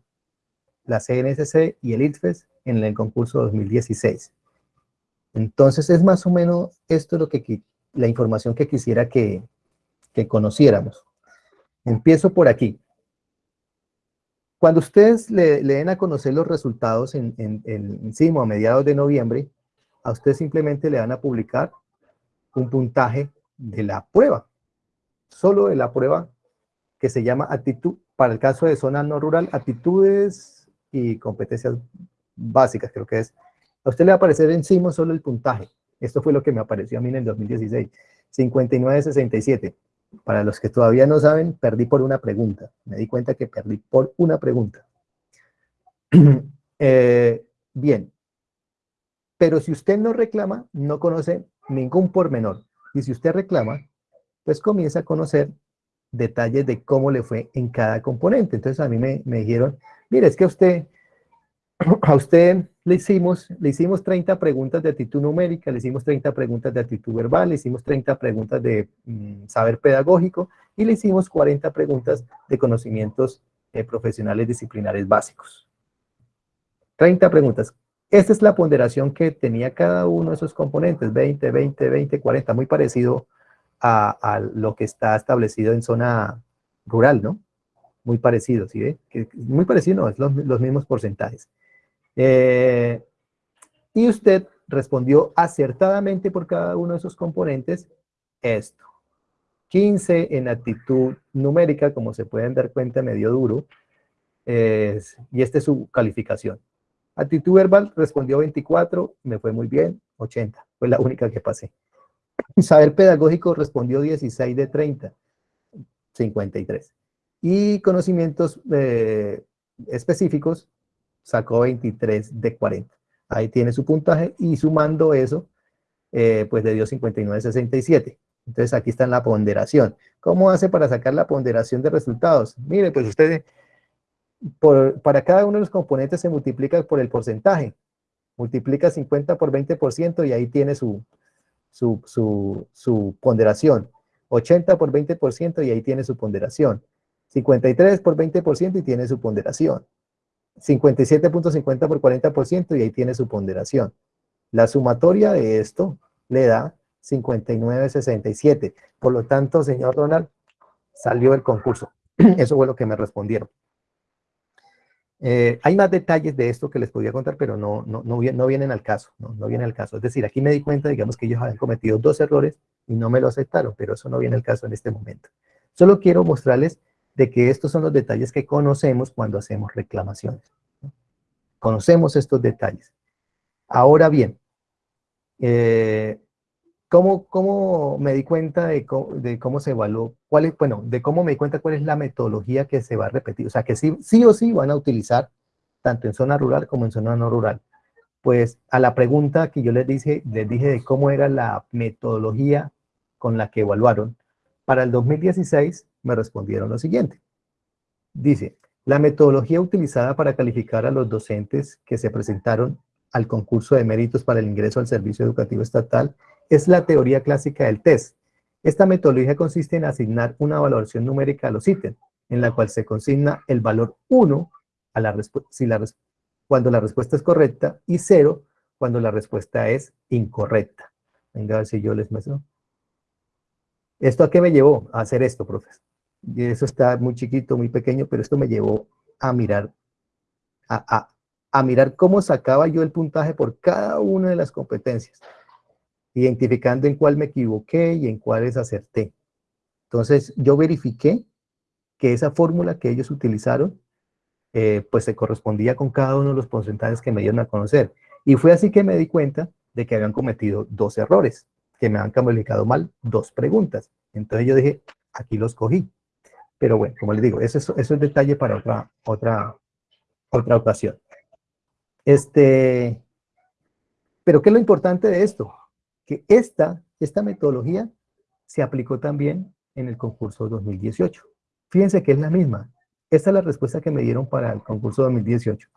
la CNSC y el ITFES en el concurso 2016. Entonces es más o menos esto lo que la información que quisiera que, que conociéramos. Empiezo por aquí. Cuando ustedes le, le den a conocer los resultados en, en, en, encima a mediados de noviembre, a ustedes simplemente le van a publicar un puntaje de la prueba, solo de la prueba que se llama actitud, para el caso de zona no rural, actitudes y competencias básicas, creo que es. A usted le va a aparecer encima solo el puntaje. Esto fue lo que me apareció a mí en el 2016. 59-67. Para los que todavía no saben, perdí por una pregunta. Me di cuenta que perdí por una pregunta. Eh, bien. Pero si usted no reclama, no conoce ningún pormenor. Y si usted reclama, pues comienza a conocer detalles de cómo le fue en cada componente. Entonces a mí me, me dijeron, mire, es que usted, a usted le hicimos, le hicimos 30 preguntas de actitud numérica, le hicimos 30 preguntas de actitud verbal, le hicimos 30 preguntas de mm, saber pedagógico y le hicimos 40 preguntas de conocimientos eh, profesionales disciplinares básicos. 30 preguntas. Esta es la ponderación que tenía cada uno de esos componentes, 20, 20, 20, 40, muy parecido a, lo que está establecido en zona rural, ¿no? Muy parecido, ¿sí ve? Muy parecido, no, es los, los mismos porcentajes. Eh, y usted respondió acertadamente por cada uno de esos componentes esto. 15 en actitud numérica, como se pueden dar cuenta, medio duro, y esta es su calificación. Actitud verbal respondió 24, me fue muy bien, 80, fue la única que pasé. Saber pedagógico respondió 16 de 30, 53. Y conocimientos eh, específicos sacó 23 de 40. Ahí tiene su puntaje y sumando eso, eh, pues le dio 59,67. Entonces aquí está en la ponderación. ¿Cómo hace para sacar la ponderación de resultados? Mire, pues usted, por, para cada uno de los componentes se multiplica por el porcentaje. Multiplica 50 por 20% y ahí tiene su, su, su, su ponderación. 80 por 20% y ahí tiene su ponderación. 53 por 20% y tiene su ponderación. 57.50 por 40% y ahí tiene su ponderación. La sumatoria de esto le da 59.67. Por lo tanto, señor Ronald, salió el concurso. Eso fue lo que me respondieron. Eh, hay más detalles de esto que les podía contar, pero no, no, no, no vienen al caso, ¿no? no viene al caso. Es decir, aquí me di cuenta, digamos, que ellos habían cometido dos errores y no me lo aceptaron, pero eso no viene al caso en este momento. Solo quiero mostrarles de que estos son los detalles que conocemos cuando hacemos reclamaciones. Conocemos estos detalles. Ahora bien, eh, ¿cómo, ¿cómo, me di cuenta de cómo, se evaluó? Cuál es, bueno, de cómo me di cuenta cuál es la metodología que se va a repetir. O sea, que sí, sí o sí van a utilizar tanto en zona rural como en zona no rural. Pues a la pregunta que yo les dije, les dije de cómo era la metodología con la que evaluaron, para el 2016 me respondieron lo siguiente. Dice, la metodología utilizada para calificar a los docentes que se presentaron al concurso de méritos para el ingreso al servicio educativo estatal es la teoría clásica del test. Esta metodología consiste en asignar una valoración numérica a los ítems, en la cual se consigna el valor 1 a la si la cuando la respuesta es correcta y 0 cuando la respuesta es incorrecta. Venga a ver si yo les muestro. ¿Esto a qué me llevó? A hacer esto, profesor. Y eso está muy chiquito, muy pequeño, pero esto me llevó a mirar, a, a mirar cómo sacaba yo el puntaje por cada una de las competencias, identificando en cuál me equivoqué y en cuáles acerté. Entonces, yo verifiqué que esa fórmula que ellos utilizaron, eh, pues se correspondía con cada uno de los porcentajes que me dieron a conocer. Y fue así que me di cuenta de que habían cometido dos errores que me han calificado mal dos preguntas. Entonces yo dije, aquí los cogí. Pero bueno, como les digo, eso, eso, es detalle para otra, otra, otra ocasión. Este, pero ¿qué es lo importante de esto? Que esta, esta metodología se aplicó también en el concurso 2018. Fíjense que es la misma. Esta es la respuesta que me dieron para el concurso 2018.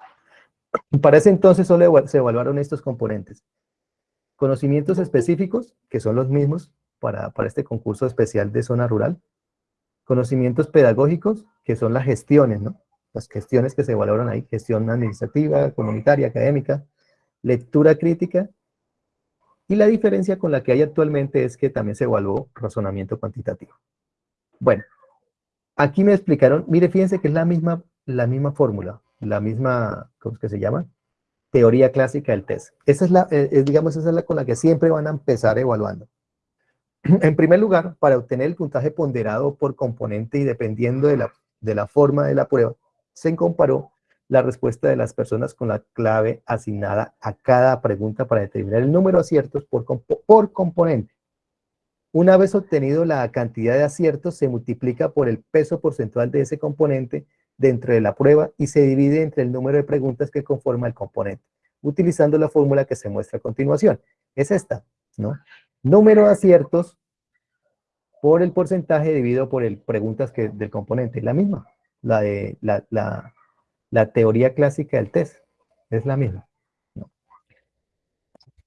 Para ese entonces solo se evaluaron estos componentes. Conocimientos específicos, que son los mismos para, este concurso especial de zona rural. Conocimientos pedagógicos, que son las gestiones, ¿no? Las gestiones que se valoran ahí, gestión administrativa, comunitaria, académica, lectura crítica, y la diferencia con la que hay actualmente es que también se evaluó razonamiento cuantitativo. Bueno, aquí me explicaron, mire, fíjense que es la misma, la misma fórmula, la misma, ¿cómo es que se llama? teoría clásica del test. Esa es la, eh, digamos, esa es la con la que siempre van a empezar evaluando. En primer lugar, para obtener el puntaje ponderado por componente y dependiendo de la, de la forma de la prueba, se comparó la respuesta de las personas con la clave asignada a cada pregunta para determinar el número de aciertos por, por componente. Una vez obtenido la cantidad de aciertos, se multiplica por el peso porcentual de ese componente dentro de la prueba y se divide entre el número de preguntas que conforma el componente, utilizando la fórmula que se muestra a continuación. Es esta, ¿no? Número de aciertos por el porcentaje dividido por el preguntas que, del componente, la misma, la de la, la, teoría clásica del test, es la misma.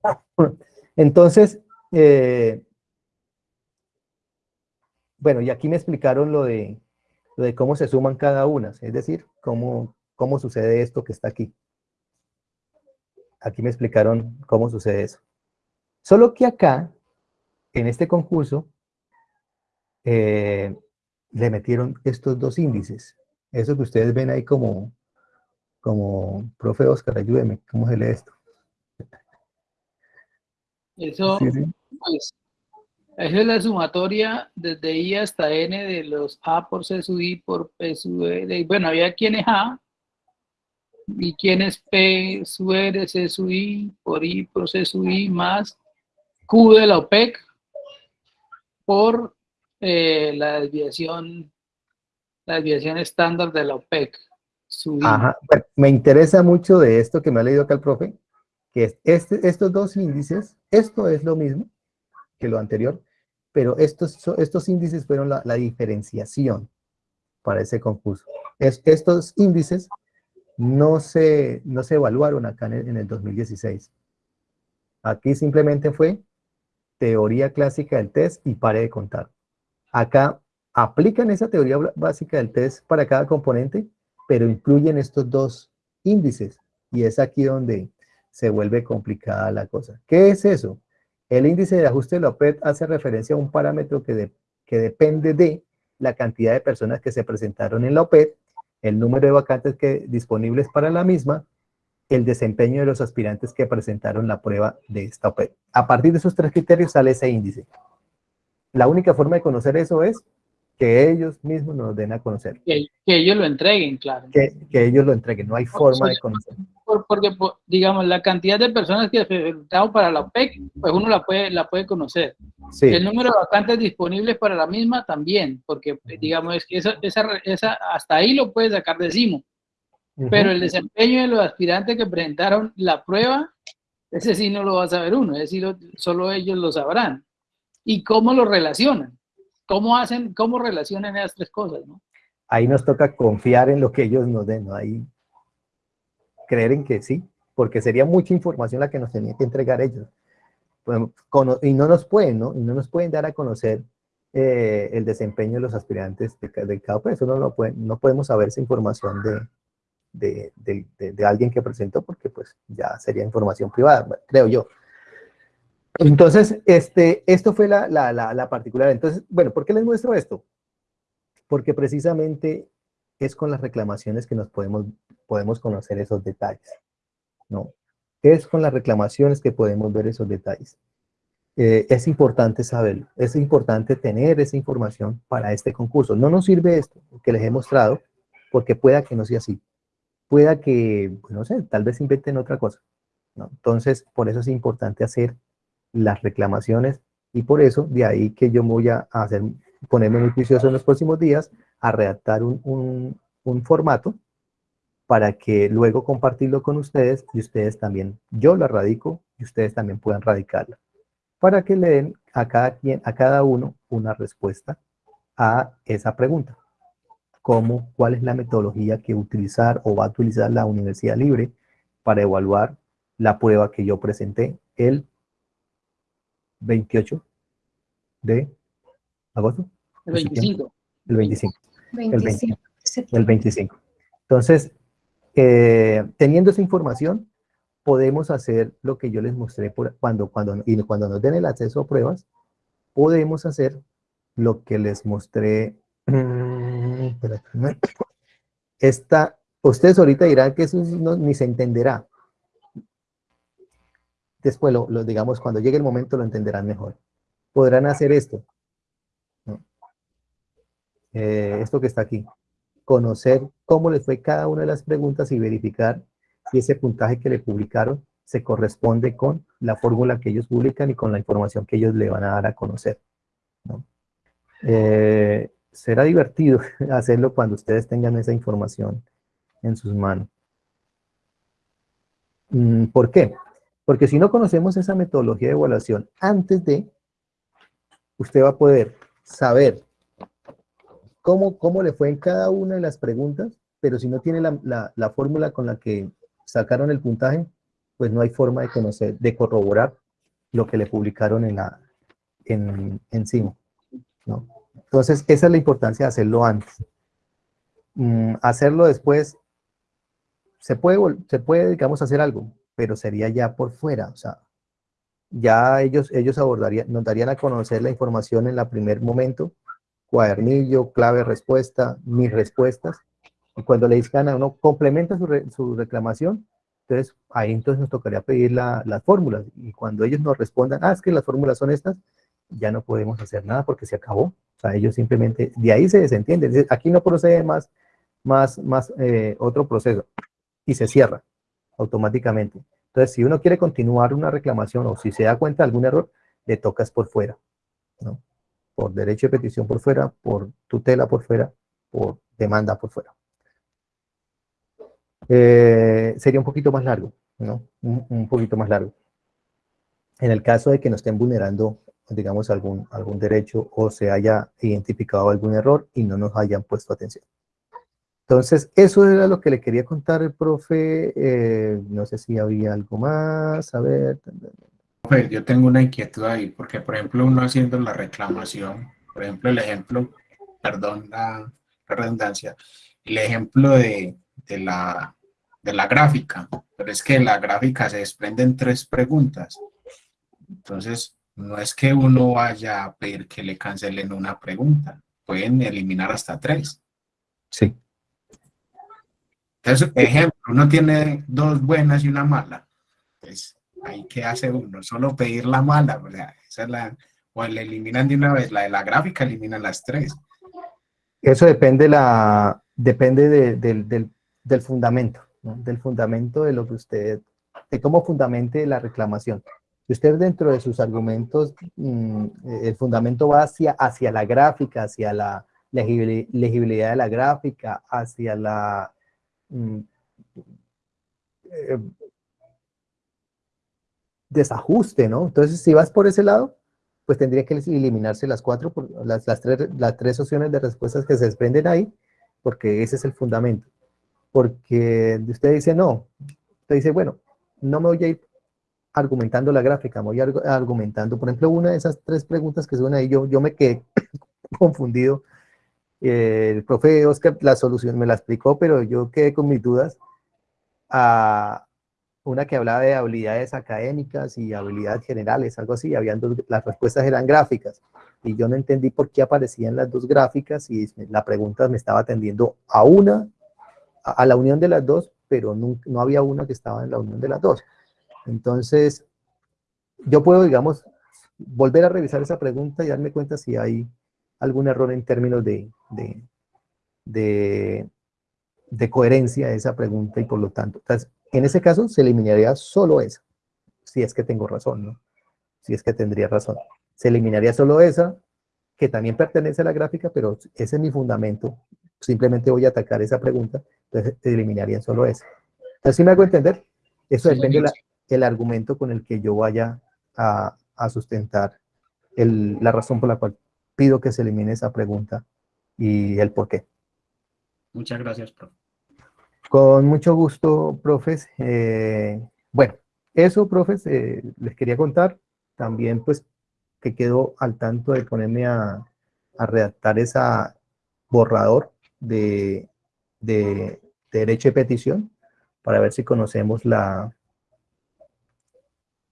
Entonces, eh, bueno, y aquí me explicaron lo de de cómo se suman cada una, es decir, cómo, cómo sucede esto que está aquí. Aquí me explicaron cómo sucede eso. Solo que acá, en este concurso, eh, le metieron estos dos índices. Eso que ustedes ven ahí como, como, profe Oscar, ayúdeme, ¿cómo se lee esto? Eso, pues, esa es la sumatoria desde I hasta N de los A por C sub I por P sub R. Bueno, había quién es A y quién es P sub R, C sub I por I por C sub I más Q de la OPEC por eh, la desviación la desviación estándar de la OPEC. Ajá. me interesa mucho de esto que me ha leído acá el profe, que es este, estos dos índices, esto es lo mismo que lo anterior, pero estos, estos índices fueron la, diferenciación para ese concurso. estos índices no se, no se evaluaron acá en el, en el 2016. Aquí simplemente fue teoría clásica del test y pare de contar. Acá aplican esa teoría básica del test para cada componente, pero incluyen estos dos índices. Y es aquí donde se vuelve complicada la cosa. ¿Qué es eso? El índice de ajuste de la OPED hace referencia a un parámetro que, que depende de la cantidad de personas que se presentaron en la OPED, el número de vacantes que, disponibles para la misma, el desempeño de los aspirantes que presentaron la prueba de esta OPED. A partir de esos tres criterios sale ese índice. La única forma de conocer eso es que ellos mismos nos den a conocer. Que, ellos lo entreguen, claro. Que, ellos lo entreguen, no hay forma de conocer. porque, digamos, la cantidad de personas que presentaron para la OPEC, pues uno la puede, la puede conocer. El número de vacantes disponibles para la misma también, porque, digamos, es que esa, esa, hasta ahí lo puedes sacar de Pero el desempeño de los aspirantes que presentaron la prueba, ese sí no lo va a saber uno, es decir, solo ellos lo sabrán. ¿Y cómo lo relacionan? ¿Cómo hacen, cómo relacionan esas tres cosas? ¿no? Ahí nos toca confiar en lo que ellos nos den, ¿no? Ahí creer en que sí, porque sería mucha información la que nos tenían que entregar ellos. Y no nos pueden, ¿no? Y no nos pueden dar a conocer eh, el desempeño de los aspirantes de, cada país. Eso no, pueden, no podemos saber esa información de, de, de, alguien que presentó, porque pues ya sería información privada, creo yo. Entonces, este, esto fue la, la, la, particular. Entonces, bueno, ¿por qué les muestro esto? Porque precisamente es con las reclamaciones que nos podemos, podemos conocer esos detalles, ¿no? Es con las reclamaciones que podemos ver esos detalles. Eh, es importante saberlo, es importante tener esa información para este concurso. No nos sirve esto que les he mostrado, porque pueda que no sea así. Pueda que, pues, no sé, tal vez inventen otra cosa. Entonces, por eso es importante hacer las reclamaciones y por eso de ahí que yo voy a hacer, ponerme muy juicioso en los próximos días a redactar un, un, formato para que luego compartirlo con ustedes y ustedes también, yo lo radico y ustedes también puedan radicarla, para que le den a cada, quien, a cada uno una respuesta a esa pregunta. ¿Cómo, cuál es la metodología que utilizar o va a utilizar la Universidad Libre para evaluar la prueba que yo presenté el 28 de agosto. El 25. El 25. El 25. Entonces, eh, teniendo esa información, podemos hacer lo que yo les mostré por, cuando, cuando, y cuando nos den el acceso a pruebas, podemos hacer lo que les mostré. Esta, ustedes ahorita dirán que eso ni se entenderá, después, lo, digamos, cuando llegue el momento lo entenderán mejor. Podrán hacer esto. Eh, esto que está aquí. Conocer cómo les fue cada una de las preguntas y verificar si ese puntaje que le publicaron se corresponde con la fórmula que ellos publican y con la información que ellos le van a dar a conocer. Eh, será divertido hacerlo cuando ustedes tengan esa información en sus manos. Mm, ¿Por qué? Porque si no conocemos esa metodología de evaluación antes de, usted va a poder saber cómo, cómo le fue en cada una de las preguntas, pero si no tiene la, fórmula con la que sacaron el puntaje, pues no hay forma de conocer, de corroborar lo que le publicaron en, la, en, encima. ¿no? Entonces, esa es la importancia de hacerlo antes. Mm, hacerlo después, se puede, se puede, digamos, hacer algo, pero sería ya por fuera, o sea, ya ellos, ellos abordarían, nos darían a conocer la información en el primer momento, cuadernillo, clave, respuesta, mis respuestas, y cuando le dicen a uno, complementa su, su, reclamación, entonces ahí entonces nos tocaría pedir la, las fórmulas, y cuando ellos nos respondan, ah, es que las fórmulas son estas, ya no podemos hacer nada porque se acabó, o sea, ellos simplemente, de ahí se desentienden, aquí no procede más, más, más eh, otro proceso, y se cierra automáticamente. Entonces, si uno quiere continuar una reclamación o si se da cuenta de algún error, le tocas por fuera, ¿no? Por derecho de petición por fuera, por tutela por fuera, por demanda por fuera. Eh, sería un poquito más largo, ¿no? Un, poquito más largo. En el caso de que nos estén vulnerando, digamos, algún, algún derecho o se haya identificado algún error y no nos hayan puesto atención. Entonces, eso era lo que le quería contar el profe. Eh, no sé si había algo más. A ver. Pues yo tengo una inquietud ahí, porque por ejemplo, uno haciendo la reclamación, por ejemplo, el ejemplo, perdón la, redundancia, el ejemplo de, de, la, de la gráfica, pero es que la gráfica se desprende en tres preguntas. Entonces, no es que uno vaya a pedir que le cancelen una pregunta, pueden eliminar hasta tres. Sí. Entonces, ejemplo, uno tiene dos buenas y una mala. Pues, ahí qué hace uno, solo pedir la mala, o sea, esa es la, o le eliminan de una vez la de la gráfica, eliminan las tres. Eso depende, la, depende de- del, del- del fundamento, ¿no? del fundamento de lo que usted, de cómo fundamente la reclamación. Usted dentro de sus argumentos, mm, el fundamento va hacia, hacia la gráfica, hacia la legibili- legibilidad de la gráfica, hacia la... mm, eh, desajuste, ¿no? Entonces, si vas por ese lado, pues tendría que eliminarse las cuatro, las, las, tres, las tres opciones de respuestas que se desprenden ahí, porque ese es el fundamento. Porque usted dice, no, usted dice, bueno, no me voy a ir argumentando la gráfica, voy argu- argumentando, por ejemplo, una de esas tres preguntas que son ahí, yo, yo me quedé confundido. Eh, el profe Oscar la solución me la explicó, pero yo quedé con mis dudas. A una que hablaba de habilidades académicas y habilidades generales, algo así, habían dos, las respuestas eran gráficas, y yo no entendí por qué aparecían las dos gráficas, y la pregunta me estaba atendiendo a una, a, a la unión de las dos, pero no, no había una que estaba en la unión de las dos. Entonces, yo puedo, digamos, volver a revisar esa pregunta y darme cuenta si hay algún error en términos de, de, de, de coherencia de esa pregunta y por lo tanto, entonces, en ese caso se eliminaría solo esa, si es que tengo razón, ¿no? Si es que tendría razón. Se eliminaría solo esa, que también pertenece a la gráfica, pero ese es mi fundamento. Simplemente voy a atacar esa pregunta, entonces se eliminaría solo esa. Entonces, si me hago entender, eso depende señor. Del argumento con el que yo vaya a, a sustentar el- la razón por la cual pido que se elimine esa pregunta y el por qué. Muchas gracias, profe. Con mucho gusto, profes. Eh, bueno, eso, profes, eh, les quería contar. También, pues, que quedo al tanto de ponerme a, a redactar esa borrador de, de- de derecho de petición para ver si conocemos la,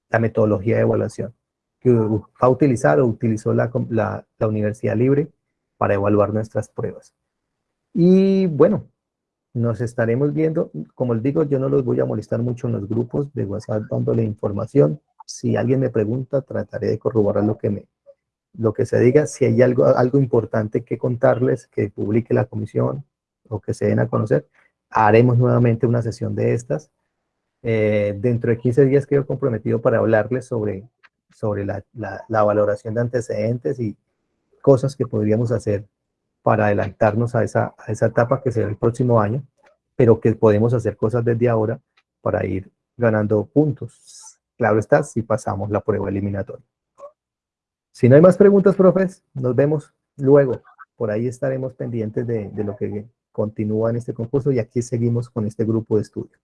la metodología de evaluación que va a o utilizó la, la, la Universidad Libre para evaluar nuestras pruebas. Y bueno, nos estaremos viendo. Como les digo, yo no los voy a molestar mucho en los grupos de WhatsApp dándole información. Si alguien me pregunta, trataré de corroborar lo que, me, lo que se diga. Si hay algo, algo importante que contarles, que publique la comisión o que se den a conocer, haremos nuevamente una sesión de estas. Eh, dentro de 15 días quedo comprometido para hablarles sobre, sobre la, la- valoración de antecedentes y cosas que podríamos hacer para adelantarnos a esa, a esa etapa que será el próximo año, pero que podemos hacer cosas desde ahora para ir ganando puntos. Claro está, si pasamos la prueba eliminatoria. Si no hay más preguntas, profes, nos vemos luego. Por ahí estaremos pendientes de, de lo que continúa en este concurso y aquí seguimos con este grupo de estudio.